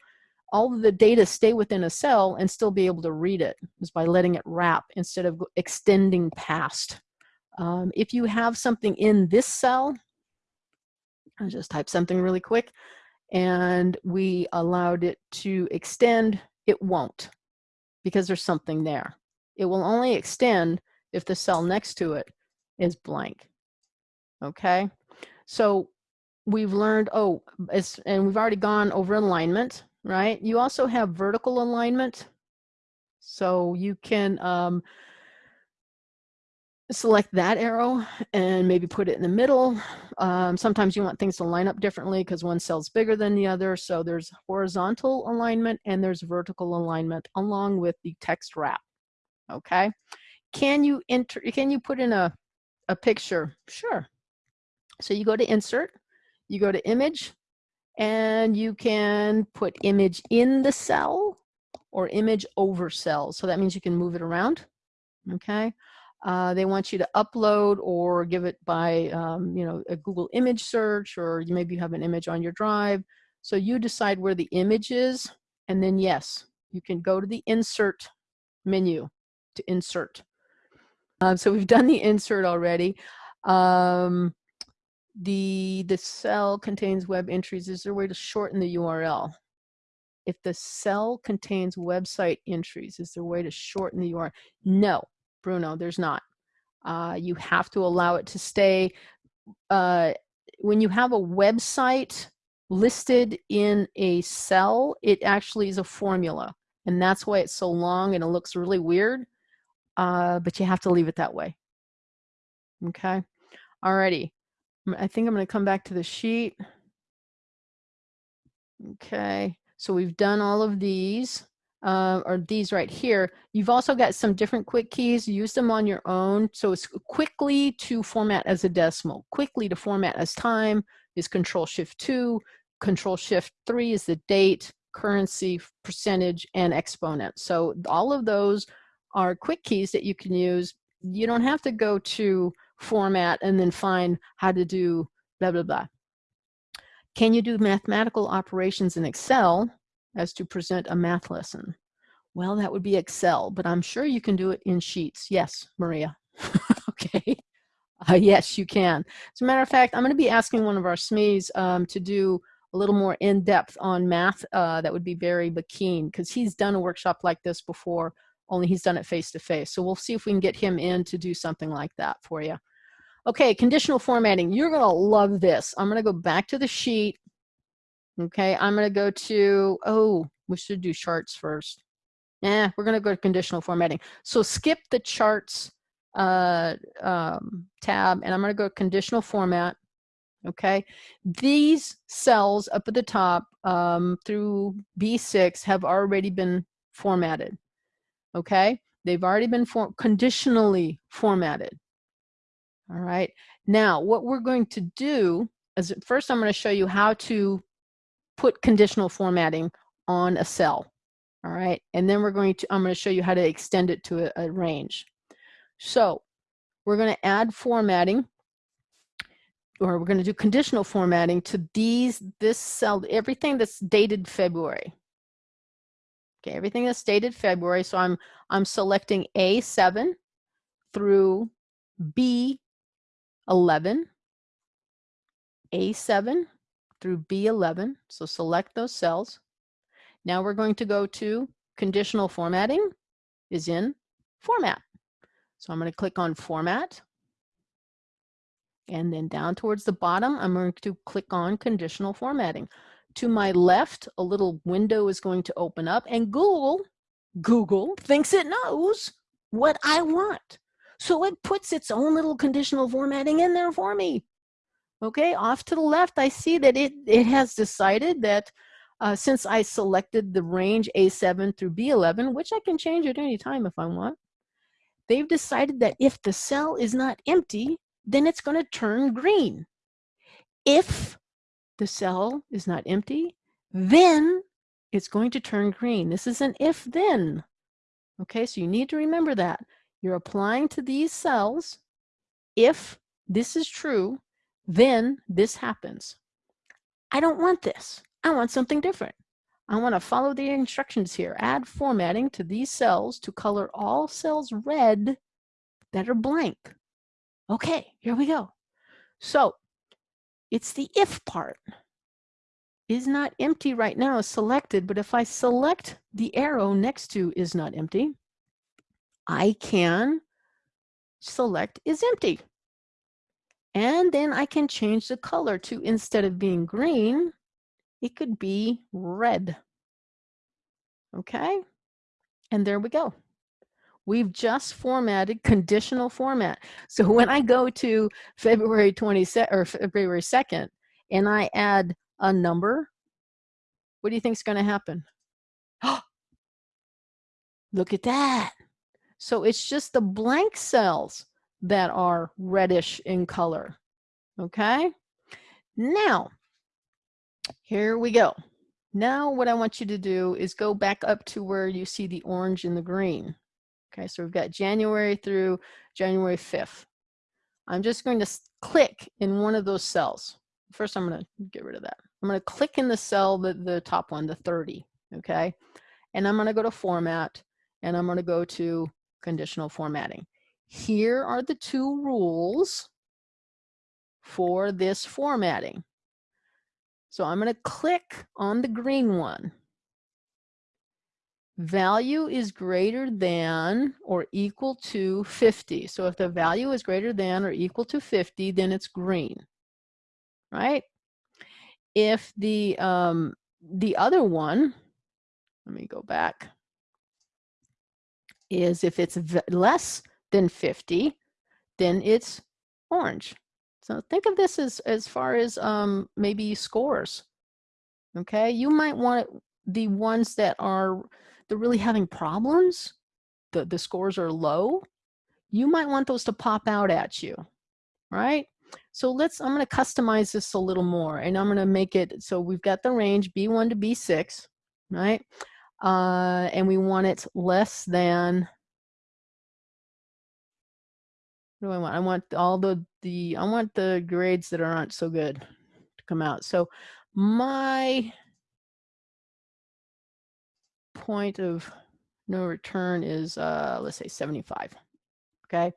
all of the data stay within a cell and still be able to read it is by letting it wrap instead of extending past. Um, if you have something in this cell, I'll just type something really quick, and we allowed it to extend, it won't because there's something there. It will only extend if the cell next to it is blank. Okay, so we've learned, oh, and we've already gone over alignment right? You also have vertical alignment. So you can um, select that arrow and maybe put it in the middle. Um, sometimes you want things to line up differently because one cell's bigger than the other. So there's horizontal alignment and there's vertical alignment along with the text wrap. Okay. Can you enter, can you put in a, a picture? Sure. So you go to insert, you go to image, and you can put image in the cell or image over cells. So that means you can move it around, okay? Uh, they want you to upload or give it by, um, you know, a Google image search or maybe you have an image on your drive. So you decide where the image is and then yes, you can go to the insert menu to insert. Um, so we've done the insert already. Um, the the cell contains web entries is there a way to shorten the url if the cell contains website entries is there a way to shorten the url no bruno there's not. Uh, you have to allow it to stay uh, when you have a website listed in a cell it actually is a formula and that's why it's so long and it looks really weird uh, but you have to leave it that way. Okay? Alrighty I think I'm going to come back to the sheet. Okay, so we've done all of these. uh, or these right here, you've also got some different quick keys. Use them on your own. So it's quickly to format as a decimal. Quickly to format as time is Control Shift 2. Control Shift 3 is the date, currency, percentage, and exponent. So all of those are quick keys that you can use. You don't have to go to format and then find how to do blah, blah, blah. Can you do mathematical operations in Excel? as to present a math lesson? Well, that would be Excel, but I'm sure you can do it in Sheets. Yes, Maria. (laughs) okay. Uh, yes, you can. As a matter of fact, I'm going to be asking one of our SMEs um, to do a little more in-depth on math. Uh, that would be Barry McKean because he's done a workshop like this before, only he's done it face-to-face. -face. So we'll see if we can get him in to do something like that for you. Okay, conditional formatting. You're going to love this. I'm going to go back to the sheet Okay, I'm going to go to, oh, we should do charts first. Yeah, we're going to go to conditional formatting. So skip the charts uh, um, tab and I'm going to go conditional format. Okay, these cells up at the top um, through B6 have already been formatted. Okay, they've already been for conditionally formatted. All right, now what we're going to do is first I'm going to show you how to put conditional formatting on a cell. All right, and then we're going to, I'm going to show you how to extend it to a, a range. So we're going to add formatting or we're going to do conditional formatting to these, this cell, everything that's dated February. Okay, everything that's dated February. So I'm, I'm selecting A7 through B11, A7 through B11. So select those cells. Now we're going to go to conditional formatting is in format. So I'm going to click on format. And then down towards the bottom, I'm going to click on conditional formatting. To my left, a little window is going to open up and Google, Google thinks it knows what I want. So it puts its own little conditional formatting in there for me. Okay, off to the left, I see that it, it has decided that uh, since I selected the range A7 through B11, which I can change at any time if I want, they've decided that if the cell is not empty, then it's going to turn green. If the cell is not empty, then it's going to turn green. This is an if then. Okay, so you need to remember that. You're applying to these cells. If this is true, then this happens. I don't want this. I want something different. I want to follow the instructions here. Add formatting to these cells to color all cells red that are blank. Okay, here we go. So it's the if part. Is not empty right now is selected, but if I select the arrow next to is not empty, I can select is empty. And then I can change the color to, instead of being green, it could be red. Okay, and there we go. We've just formatted conditional format. So when I go to February 22nd or February 2nd and I add a number, what do you think is going to happen? (gasps) Look at that. So it's just the blank cells that are reddish in color. Okay, now here we go. Now what I want you to do is go back up to where you see the orange and the green. Okay, so we've got January through January 5th. I'm just going to click in one of those cells. First, I'm going to get rid of that. I'm going to click in the cell, the, the top one, the 30, okay? And I'm going to go to Format, and I'm going to go to Conditional Formatting. Here are the two rules for this formatting. So I'm going to click on the green one. Value is greater than or equal to 50. So if the value is greater than or equal to 50, then it's green, right? If the, um, the other one, let me go back, is if it's less than 50, then it's orange. So think of this as, as far as um, maybe scores. Okay, you might want the ones that are they're really having problems, the, the scores are low, you might want those to pop out at you, right? So let's, I'm going to customize this a little more and I'm going to make it, so we've got the range B1 to B6, right? Uh, and we want it less than, what do I want? I want all the, the, I want the grades that aren't so good to come out. So my point of no return is, uh, let's say 75, okay?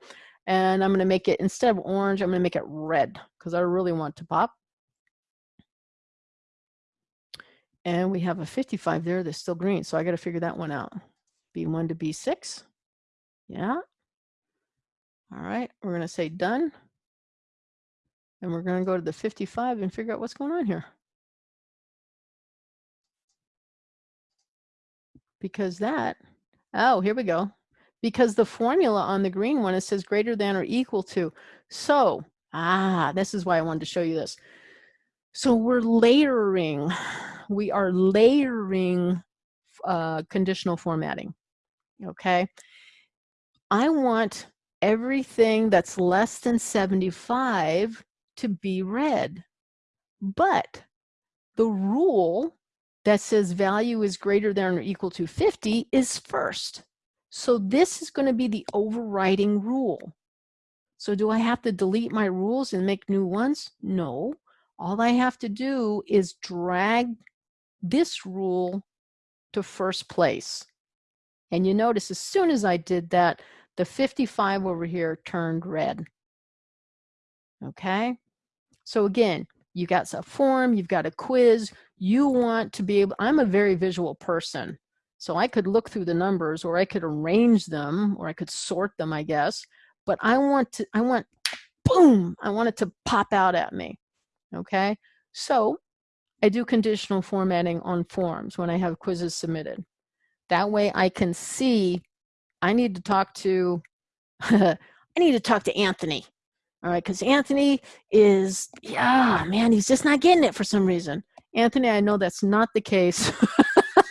And I'm going to make it, instead of orange, I'm going to make it red because I really want to pop. And we have a 55 there that's still green. So I got to figure that one out. B1 to B6. Yeah. All right. We're going to say done. And we're going to go to the 55 and figure out what's going on here. Because that, oh, here we go because the formula on the green one, it says greater than or equal to. So, ah, this is why I wanted to show you this. So we're layering, we are layering uh, conditional formatting, okay? I want everything that's less than 75 to be red, but the rule that says value is greater than or equal to 50 is first. So this is going to be the overriding rule. So do I have to delete my rules and make new ones? No. All I have to do is drag this rule to first place. And you notice as soon as I did that, the 55 over here turned red. Okay? So again, you got a form, you've got a quiz, you want to be able, I'm a very visual person. So I could look through the numbers or I could arrange them or I could sort them, I guess. But I want to, I want, boom, I want it to pop out at me. Okay. So I do conditional formatting on forms when I have quizzes submitted. That way I can see, I need to talk to, (laughs) I need to talk to Anthony. All right, because Anthony is, yeah, man, he's just not getting it for some reason. Anthony, I know that's not the case.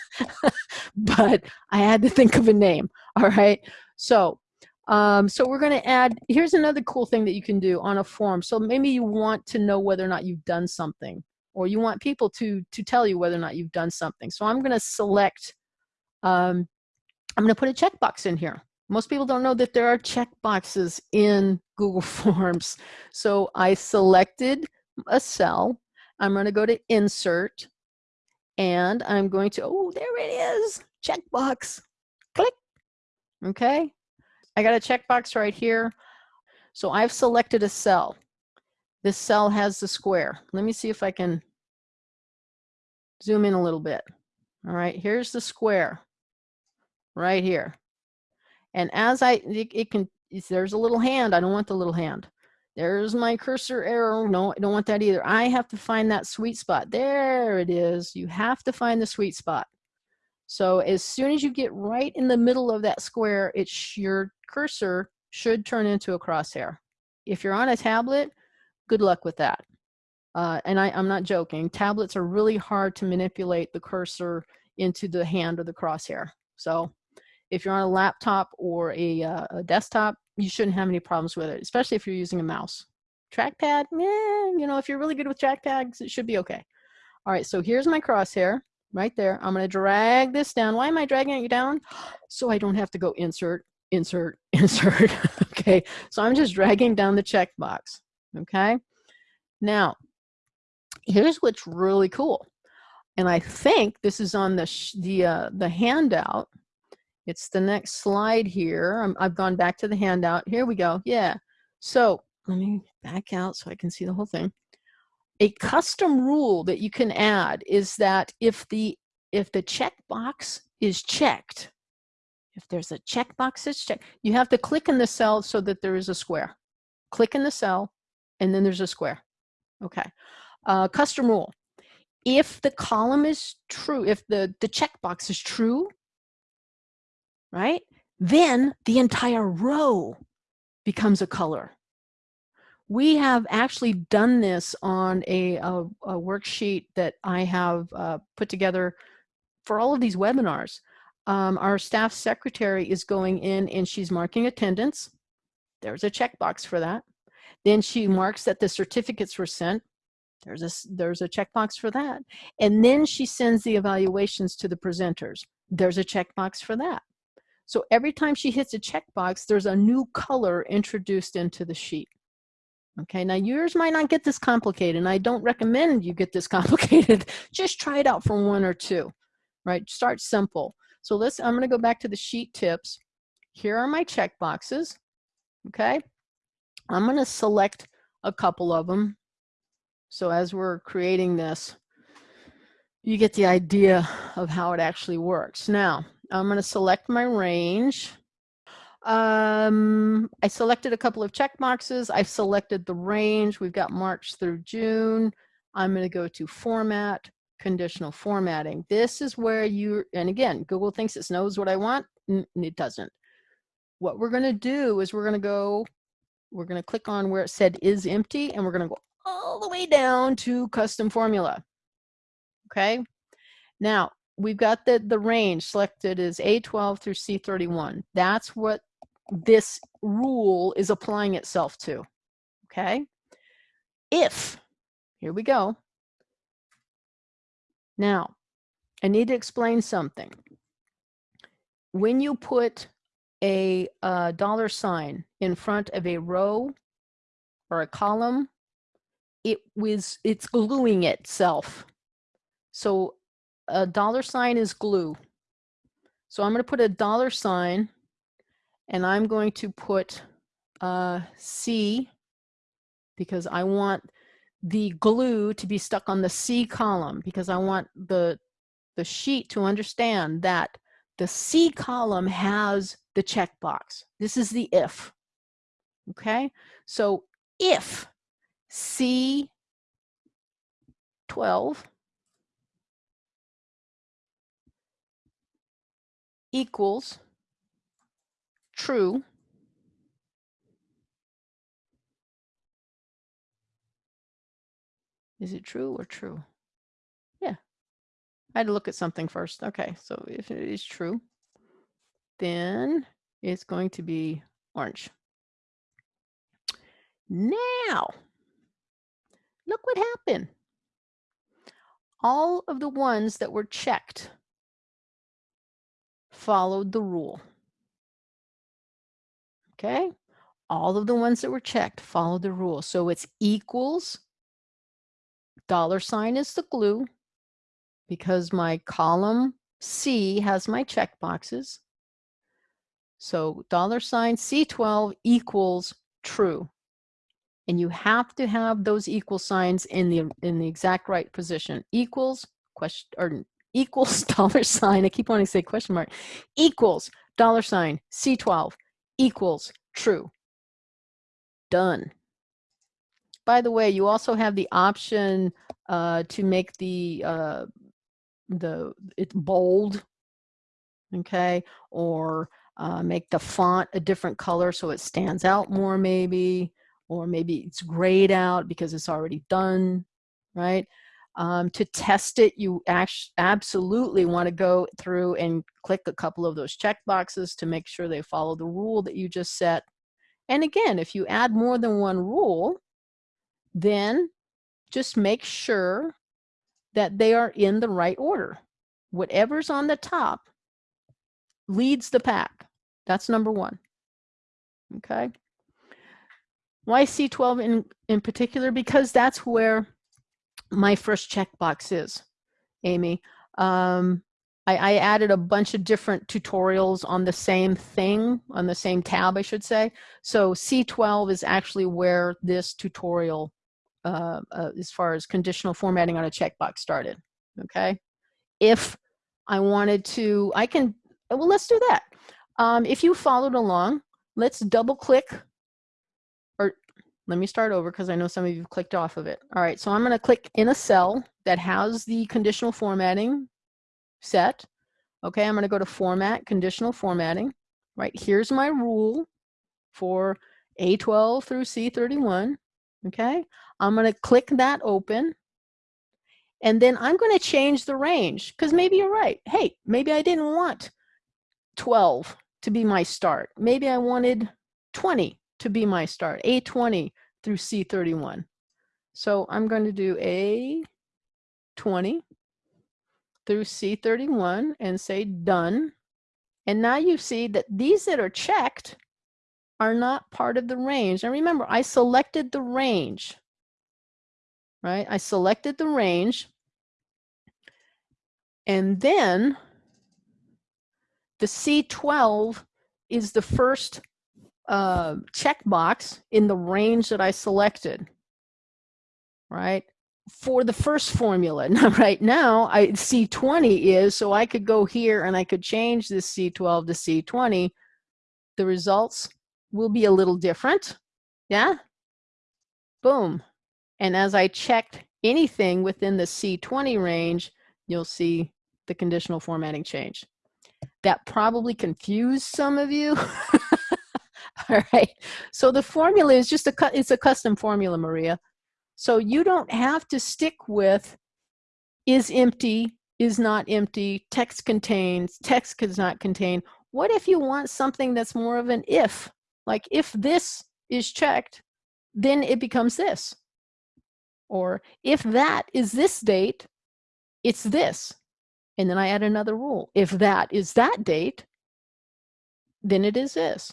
(laughs) but I had to think of a name. All right. So, um, so we're going to add, here's another cool thing that you can do on a form. So maybe you want to know whether or not you've done something or you want people to, to tell you whether or not you've done something. So I'm going to select, um, I'm going to put a checkbox in here. Most people don't know that there are checkboxes in (laughs) Google Forms. So I selected a cell. I'm going to go to insert and I'm going to, oh, there it is, checkbox, click, okay? I got a checkbox right here. So I've selected a cell. This cell has the square. Let me see if I can zoom in a little bit. All right, here's the square right here. And as I, it, it can, there's a little hand. I don't want the little hand. There's my cursor arrow. No, I don't want that either. I have to find that sweet spot. There it is. You have to find the sweet spot. So as soon as you get right in the middle of that square, it's your cursor should turn into a crosshair. If you're on a tablet, good luck with that. Uh, and I, am not joking. Tablets are really hard to manipulate the cursor into the hand or the crosshair. So if you're on a laptop or a, uh, a desktop, you shouldn't have any problems with it, especially if you're using a mouse. Trackpad, eh, you know, if you're really good with trackpads, it should be okay. All right, so here's my crosshair right there. I'm gonna drag this down. Why am I dragging it down? (gasps) So I don't have to go insert, insert, (laughs) insert, (laughs) okay? So I'm just dragging down the checkbox, okay? Now, here's what's really cool. And I think this is on the, the, uh, the handout it's the next slide here. i have gone back to the handout. Here we go. Yeah. So let me back out so I can see the whole thing. A custom rule that you can add is that if the if the checkbox is checked, if there's a checkbox that's checked, you have to click in the cell so that there is a square. Click in the cell, and then there's a square. Okay. Uh, custom rule. If the column is true, if the, the checkbox is true, right? Then the entire row becomes a color. We have actually done this on a, a, a worksheet that I have uh, put together for all of these webinars. um, our staff secretary is going in and she's marking attendance. There's a checkbox for that. Then she marks that the certificates were sent. There's a, there's a checkbox for that. And then she sends the evaluations to the presenters. There's a checkbox for that. So every time she hits a checkbox, there's a new color introduced into the sheet. Okay, now yours might not get this complicated, and I don't recommend you get this (laughs) complicated. Just try it out for one or two, right? Start simple. So let's, I'm gonna go back to the sheet tips. Here are my check boxes, okay? I'm gonna select a couple of them. So as we're creating this, you get the idea of how it actually works. Now, I'm gonna select my range. Um, I selected a couple of check boxes. I've selected the range. We've got March through June. I'm gonna go to Format, conditional formatting. This is where you, and again, Google thinks it knows what I want. It doesn't. What we're going to do is we're going to go, we're going to click on where it said is empty, and we're going to go all the way down to custom formula. Okay. Now, we've got the, the range selected as A12 through C31. That's what this rule is applying itself to. Okay. If, here we go, now, I need to explain something. When you put a, a dollar sign in front of a row or a column, it was it's gluing itself. So a dollar sign is glue. So I'm going to put a dollar sign and I'm going to put uh, C because I want the glue to be stuck on the C column because I want the, the sheet to understand that the C column has the checkbox. This is the if. Okay, so if C12 equals true, Is it true or true? I had to look at something first. Okay, so if it is true, then it's going to be orange. Now, look what happened. All of the ones that were checked followed the rule. Okay, all of the ones that were checked followed the rule. So it's equals dollar sign is the glue because my column C has my check boxes. So dollar sign C12 equals true. And you have to have those equal signs in the in the exact right position. Equals question or equals (laughs) dollar sign. I keep wanting to say question mark. Equals dollar sign C12 equals true. Done. By the way, you also have the option uh, to make the uh, the it's bold, okay, or uh, make the font a different color so it stands out more maybe, or maybe it's grayed out because it's already done, right? Um, to test it, you actually absolutely want to go through and click a couple of those check boxes to make sure they follow the rule that you just set. And again, if you add more than one rule, then just make sure that they are in the right order. Whatever's on the top leads the pack. That's number one. Okay. Why C12 in, in particular? Because that's where my first checkbox is, Amy. Um, I, I, added a bunch of different tutorials on the same thing, on the same tab, I should say. So C12 is actually where this tutorial uh, uh, as far as conditional formatting on a checkbox started, okay? If I wanted to, I can, well, let's do that. Um, if you followed along, let's double click, or let me start over because I know some of you clicked off of it. All right, so I'm gonna click in a cell that has the conditional formatting set. Okay, I'm gonna go to Format, Conditional Formatting. Right, here's my rule for A12 through C31. Okay, I'm going to click that open. And then I'm going to change the range because maybe you're right. Hey, maybe I didn't want 12 to be my start. Maybe I wanted 20 to be my start, A20 through C31. So I'm going to do A20 through C31 and say done. And now you see that these that are checked are not part of the range. And remember, I selected the range, right? I selected the range. And then the C12 is the first uh, checkbox in the range that I selected, right? For the first formula. (laughs) Now, right now, I C20 is, so I could go here and I could change this C12 to C20. The results will be a little different. Yeah? Boom. And as I checked anything within the C20 range, you'll see the conditional formatting change. That probably confused some of you. (laughs) All right. So the formula is just a, it's a custom formula, Maria. So you don't have to stick with is empty, is not empty, text contains, text does not contain. What if you want something that's more of an if? Like if this is checked, then it becomes this. Or if that is this date, it's this. And then I add another rule. If that is that date, then it is this.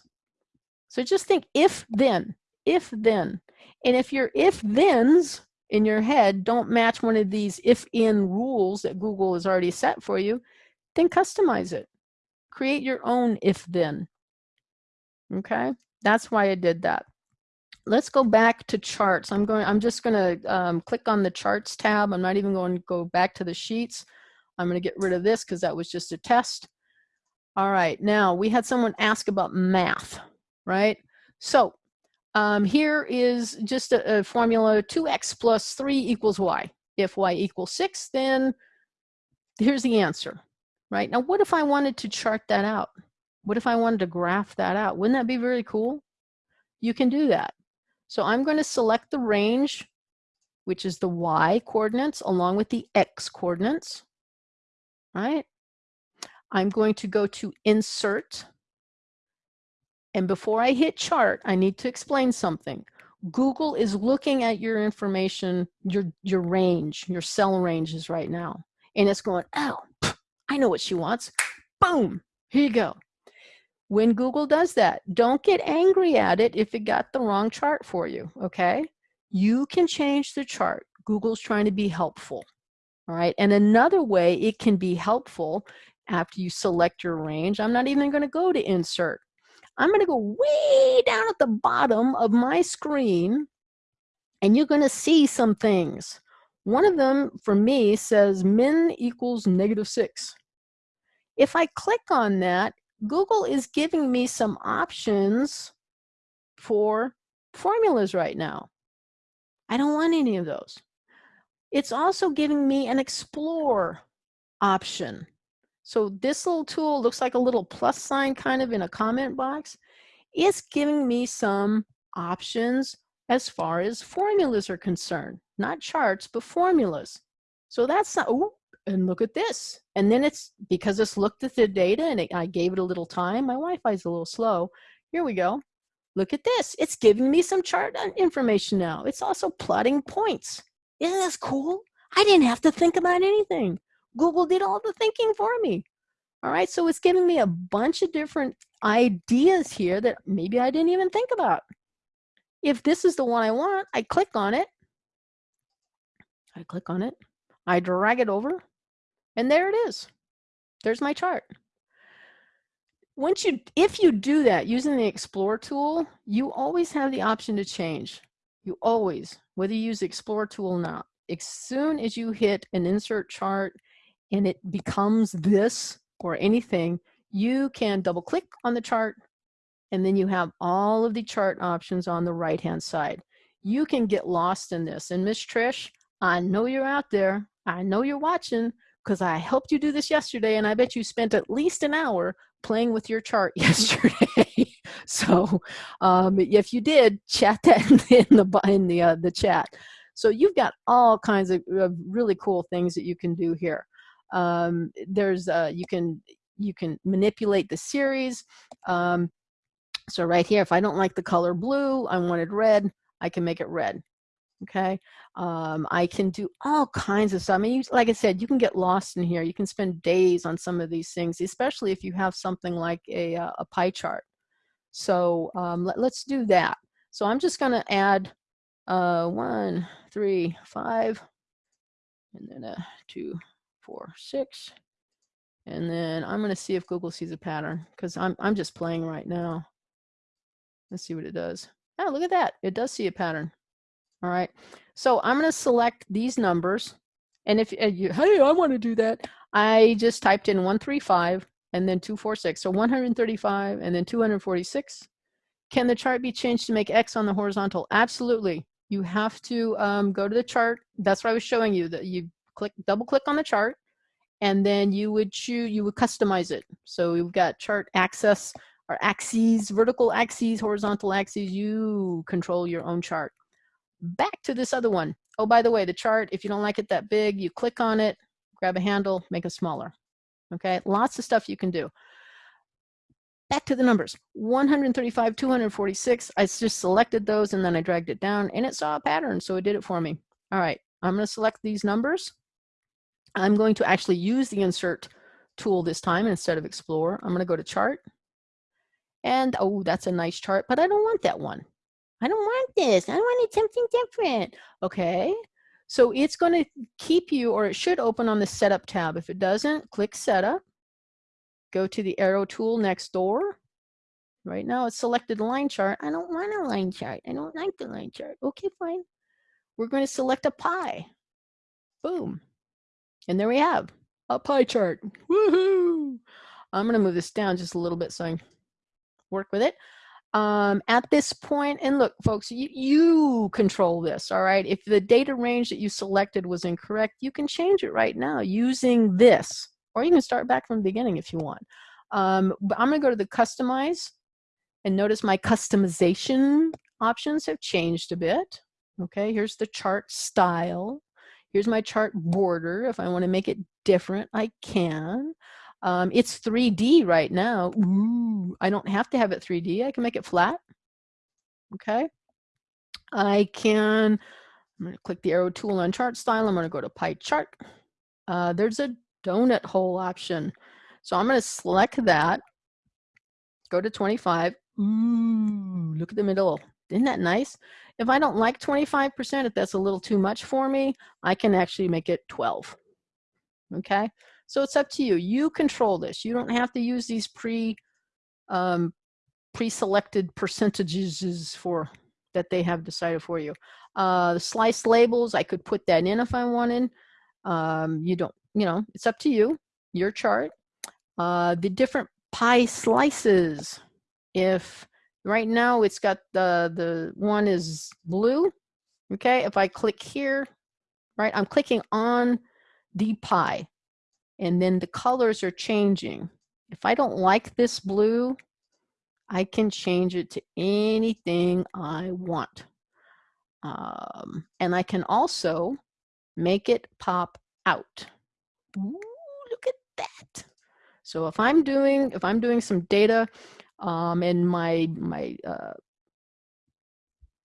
So just think if then, if then. And if your if thens in your head don't match one of these if in rules that Google has already set for you, then customize it. Create your own if then. Okay, that's why I did that. Let's go back to charts. I'm going. I'm just going to um, click on the charts tab. I'm not even going to go back to the sheets. I'm going to get rid of this because that was just a test. All right, now we had someone ask about math, right? So um, here is just a, a formula 2x plus 3 equals y. If y equals 6, then here's the answer, right? Now, what if I wanted to chart that out? What if I wanted to graph that out? Wouldn't that be very cool? You can do that. So I'm going to select the range, which is the y coordinates along with the x coordinates right? I'm going to go to insert. And before I hit chart, I need to explain something. Google is looking at your information, your, your range, your cell ranges right now. And it's going, oh, I know what she wants. Boom, here you go. When Google does that, don't get angry at it if it got the wrong chart for you, okay? You can change the chart. Google's trying to be helpful. All right, and another way it can be helpful after you select your range, I'm not even gonna go to insert. I'm gonna go way down at the bottom of my screen and you're gonna see some things. One of them for me says min equals negative six. If I click on that, Google is giving me some options for formulas right now. I don't want any of those. It's also giving me an explore option. So this little tool looks like a little plus sign kind of in a comment box. It's giving me some options as far as formulas are concerned, not charts, but formulas. So that's not, oh, and look at this. And then it's because it's looked at the data and it, I gave it a little time. My Wi-Fi is a little slow. Here we go. Look at this. It's giving me some chart uh, information now. It's also plotting points. Isn't this cool? I didn't have to think about anything. Google did all the thinking for me. All right, so it's giving me a bunch of different ideas here that maybe I didn't even think about. If this is the one I want, I click on it. I click on it. I drag it over, and there it is. There's my chart. Once you, if you do that using the Explore tool, you always have the option to change. You always, whether you use the Explore tool or not, as soon as you hit an insert chart and it becomes this or anything, you can double click on the chart and then you have all of the chart options on the right hand side. You can get lost in this. And Miss Trish, I know you're out there. I know you're watching because I helped you do this yesterday and I bet you spent at least an hour playing with your chart (laughs) yesterday. so um, if you did, chat that (laughs) in the in the uh, the chat. So you've got all kinds of, really cool things that you can do here. Um, there's uh, you can you can manipulate the series. Um, so right here, if I don't like the color blue, I wanted red, I can make it red. Okay, um, I can do all kinds of stuff. I mean, you, like I said, you can get lost in here. You can spend days on some of these things, especially if you have something like a, uh, a pie chart. So um, let, us do that. So I'm just going to add uh, one, three, five, and then a two, four, six. And then I'm going to see if Google sees a pattern because I'm, I'm just playing right now. Let's see what it does. Oh, look at that. It does see a pattern. All right. So I'm going to select these numbers. And if you, (laughs) hey, I want to do that, I just typed in 135 and then 246. So 135 and then 246. Can the chart be changed to make X on the horizontal? Absolutely. You have to um, go to the chart. That's what I was showing you that you click, double click on the chart and then you would choose, you would customize it. So we've got chart access or axes, vertical axes, horizontal axes. You control your own chart. Back to this other one. Oh, by the way, the chart, if you don't like it that big, you click on it, grab a handle, make it smaller. Okay, lots of stuff you can do. Back to the numbers, 135, 246. I just selected those and then I dragged it down and it saw a pattern, so it did it for me. All right, I'm gonna select these numbers. I'm going to actually use the insert tool this time instead of explore. I'm gonna go to chart and oh, that's a nice chart, but I don't want that one. I don't want this. I wanted something different. Okay. So it's going to keep you, or it should open on the setup tab. If it doesn't, click setup. Go to the arrow tool next door. Right now it's selected line chart. I don't want a line chart. I don't like the line chart. Okay, fine. We're going to select a pie. Boom. And there we have a pie chart. Woohoo! I'm going to move this down just a little bit so I work with it um, at this point, and look, folks, you, you control this, all right? If the data range that you selected was incorrect, you can change it right now using this, or you can start back from the beginning if you want. Um, but I'm gonna go to the customize, and notice my customization options have changed a bit. Okay, here's the chart style. Here's my chart border. If I wanna make it different, I can. Um, it's 3D right now. Ooh, I don't have to have it 3D. I can make it flat. Okay. I can, I'm going to click the arrow tool on chart style. I'm going to go to pie chart. Uh, there's a donut hole option. So I'm going to select that. Go to 25. Ooh, look at the middle. Isn't that nice? If I don't like 25%, if that's a little too much for me, I can actually make it 12. Okay. So it's up to you. You control this. You don't have to use these pre um, pre-selected percentages for that they have decided for you. Uh, slice labels, I could put that in if I wanted. Um, you don't, you know, it's up to you, your chart. Uh, the different pie slices. If right now it's got the, the one is blue, okay, if I click here, right, I'm clicking on the pie and then the colors are changing. If I don't like this blue, I can change it to anything I want. Um, and I can also make it pop out. Ooh, look at that. So if I'm doing, if I'm doing some data um, and my, my uh,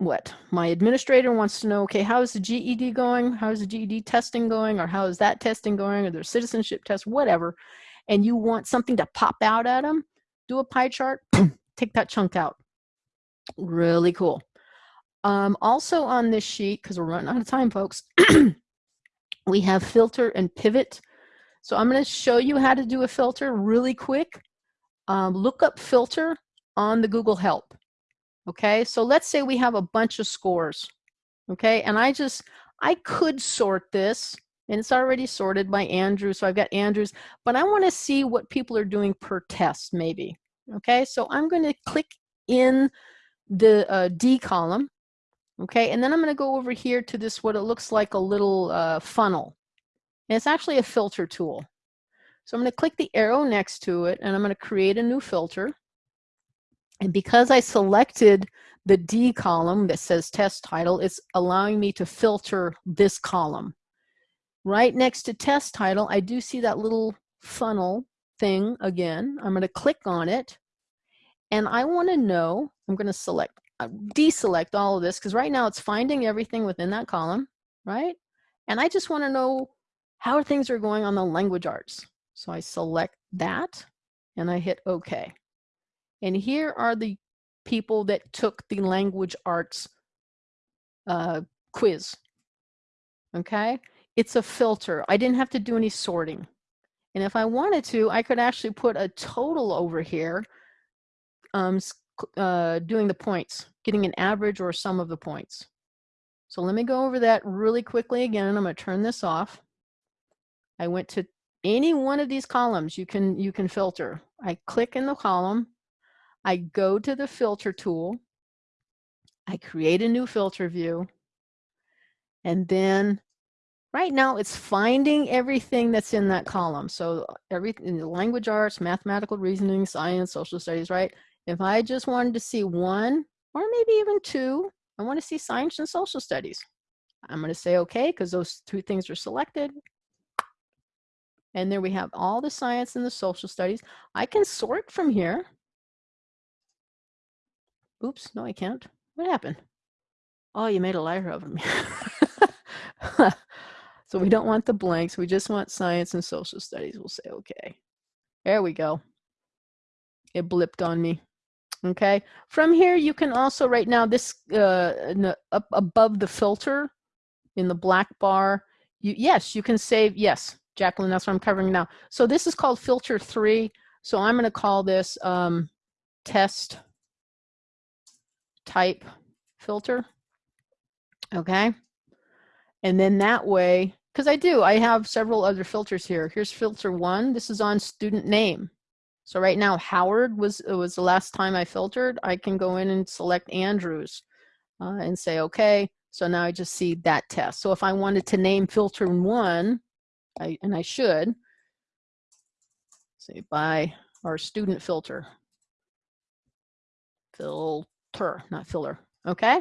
what? My administrator wants to know okay how is the GED going? How is the GED testing going? Or how is that testing going? Or their citizenship test whatever. And you want something to pop out at them do a pie chart (clears throat) take that chunk out. Really cool. Um, also on this sheet because we're running out of time folks (clears throat) we have filter and pivot. So I'm going to show you how to do a filter really quick. Um, look up filter on the Google help Okay, so let's say we have a bunch of scores. Okay, and I just, I could sort this and it's already sorted by Andrew. So I've got Andrews, but I want to see what people are doing per test maybe. Okay, so I'm going to click in the uh, D column. Okay, and then I'm going to go over here to this, what it looks like a little uh, funnel. And it's actually a filter tool. So I'm going to click the arrow next to it and I'm going to create a new filter. And because I selected the D column that says test title, it's allowing me to filter this column. Right next to test title, I do see that little funnel thing again. I'm going to click on it and I want to know, I'm going to select, uh, deselect all of this because right now it's finding everything within that column, right? And I just want to know how things are going on the language arts. So I select that and I hit OK. And here are the people that took the language arts uh, quiz. Okay, it's a filter. I didn't have to do any sorting. And if I wanted to, I could actually put a total over here um, uh, doing the points, getting an average or sum of the points. So let me go over that really quickly again. I'm going to turn this off. I went to any one of these columns you can you can filter. I click in the column. I go to the filter tool. I create a new filter view. And then right now it's finding everything that's in that column. So everything, language arts, mathematical reasoning, science, social studies, right? If I just wanted to see one or maybe even two, I want to see science and social studies. I'm going to say okay because those two things are selected. And there we have all the science and the social studies. I can sort from here. Oops, no, I can't. What happened? Oh, you made a liar of me. (laughs) so we don't want the blanks. We just want science and social studies. We'll say okay. There we go. It blipped on me. Okay. From here, you can also, right now, this uh, up above the filter in the black bar, you, yes, you can save, yes, Jacqueline, that's what I'm covering now. So this is called filter three. So I'm going to call this um, test type filter. Okay. And then that way, because I do, I have several other filters here. Here's filter one. This is on student name. So right now, Howard was it was the last time I filtered. I can go in and select Andrews uh, and say, okay. So now I just see that test. So if I wanted to name filter one, I, and I should, say by our student filter. Filter, not filler, okay?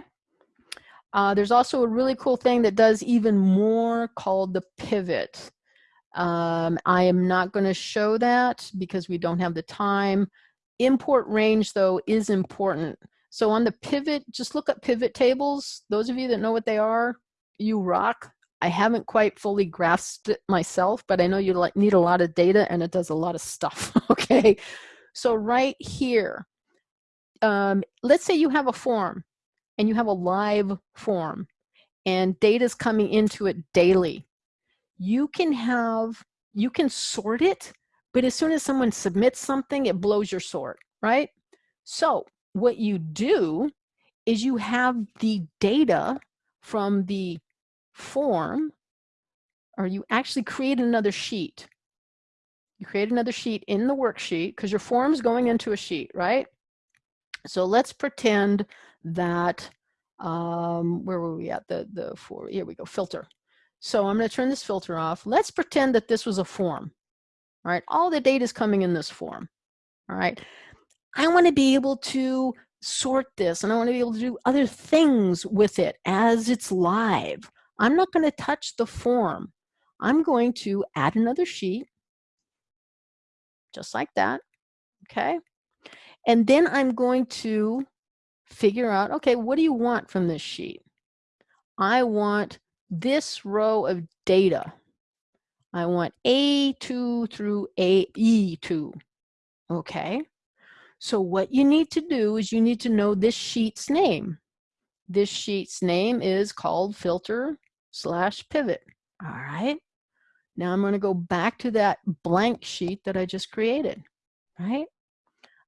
Uh, there's also a really cool thing that does even more called the pivot. Um, I am not going to show that because we don't have the time. Import range, though, is important. So on the pivot, just look up pivot tables. Those of you that know what they are, you rock. I haven't quite fully grasped it myself, but I know you need a lot of data and it does a lot of stuff, (laughs) okay? So right here, um, let's say you have a form and you have a live form and data is coming into it daily you can have, you can sort it, but as soon as someone submits something, it blows your sort, right? So what you do is you have the data from the form, or you actually create another sheet. You create another sheet in the worksheet because your form's going into a sheet, right? So let's pretend that, um, where were we at? The, the four, here we go, filter. So I'm going to turn this filter off. Let's pretend that this was a form. All right, all the data is coming in this form. All right, I want to be able to sort this and I want to be able to do other things with it as it's live. I'm not going to touch the form. I'm going to add another sheet, just like that, okay? And then I'm going to figure out, okay, what do you want from this sheet? I want this row of data. I want A2 through AE2. Okay. So what you need to do is you need to know this sheet's name. This sheet's name is called filter slash pivot. All right. Now I'm going to go back to that blank sheet that I just created, right?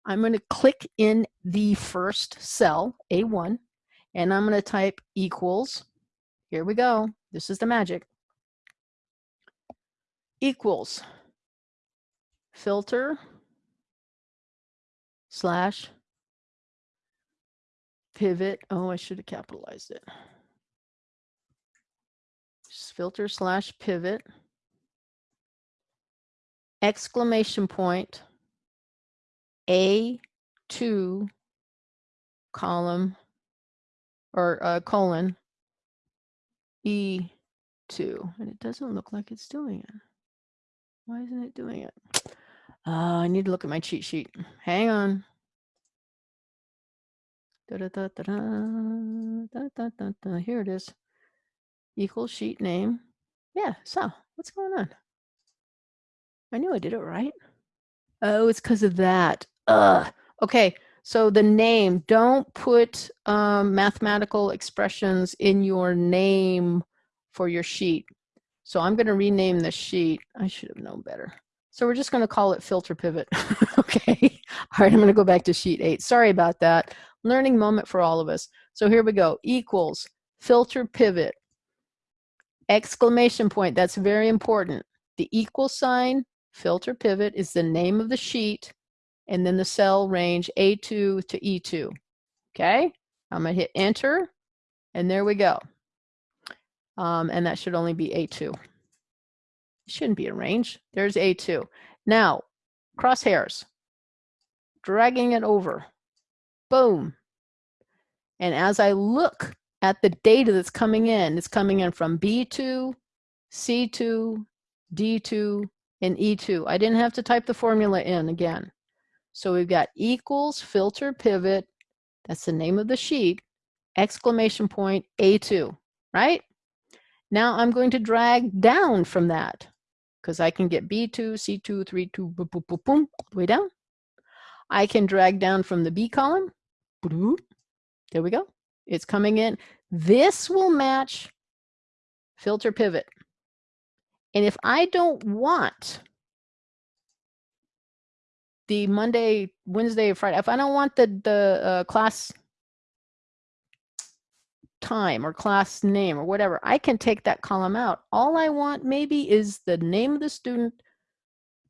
I'm going to click in the first cell, A1, and I'm going to type equals here we go. This is the magic. Equals filter slash pivot. Oh, I should have capitalized it. Just filter slash pivot exclamation point A2 column or uh, colon E2, and it doesn't look like it's doing it. Why isn't it doing it? Uh, I need to look at my cheat sheet. Hang on. Da, da, da, da, da, da, da, da. Here it is. Equal sheet name. Yeah, so what's going on? I knew I did it right. Oh, it's because of that. Ugh. Okay, so the name, don't put um, mathematical expressions in your name for your sheet. So I'm going to rename the sheet. I should have known better. So we're just going to call it filter pivot. (laughs) okay. All right, I'm going to go back to sheet eight. Sorry about that. Learning moment for all of us. So here we go. Equals filter pivot. Exclamation point. That's very important. The equal sign, filter pivot, is the name of the sheet and then the cell range A2 to E2. Okay, I'm gonna hit enter and there we go. Um, and that should only be A2. It shouldn't be a range. There's A2. Now, crosshairs, dragging it over, boom. And as I look at the data that's coming in, it's coming in from B2, C2, D2, and E2. I didn't have to type the formula in again. So we've got equals filter pivot, that's the name of the sheet, exclamation point A2, right? Now I'm going to drag down from that because I can get B2, C2, 3, 2, boom, boom, boom, boom, way down. I can drag down from the B column. There we go. It's coming in. This will match filter pivot. And if I don't want the Monday, Wednesday, Friday, if I don't want the, the uh, class time or class name or whatever, I can take that column out. All I want maybe is the name of the student,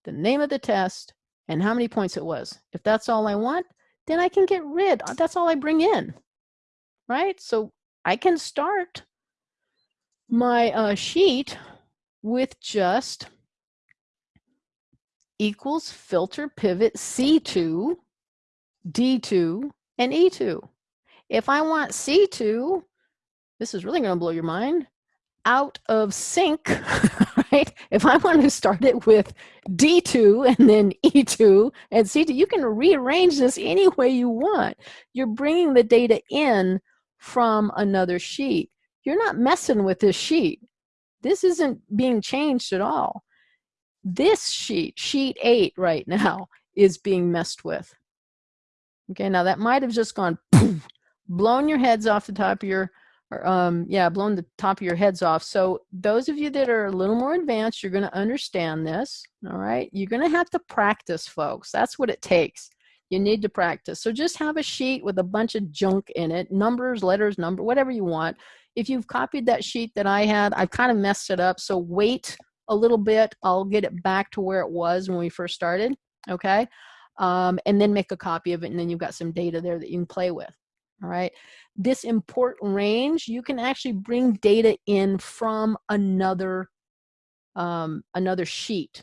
the name of the test, and how many points it was. If that's all I want, then I can get rid. Uh, that's all I bring in, right? So I can start my uh, sheet with just equals filter pivot C2, D2, and E2. If I want C2, this is really going to blow your mind, out of sync, (laughs) right? If I want to start it with D2 and then E2 and C2, you can rearrange this any way you want. You're bringing the data in from another sheet. You're not messing with this sheet. This isn't being changed at all. This sheet, sheet eight right now, is being messed with. Okay, now that might have just gone poof, (clears throat) blown your heads off the top of your, or, um, yeah, blown the top of your heads off. So those of you that are a little more advanced, you're going to understand this. All right, you're going to have to practice, folks. That's what it takes. You need to practice. So just have a sheet with a bunch of junk in it, numbers, letters, number, whatever you want. If you've copied that sheet that I had, I've kind of messed it up. So wait a little bit. I'll get it back to where it was when we first started, okay? Um, and then make a copy of it, and then you've got some data there that you can play with, all right? This import range, you can actually bring data in from another, um, another sheet.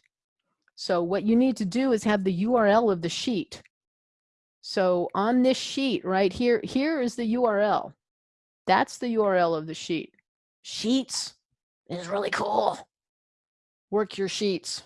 So what you need to do is have the URL of the sheet. So on this sheet right here, here is the URL. That's the URL of the sheet. Sheets is really cool work your sheets.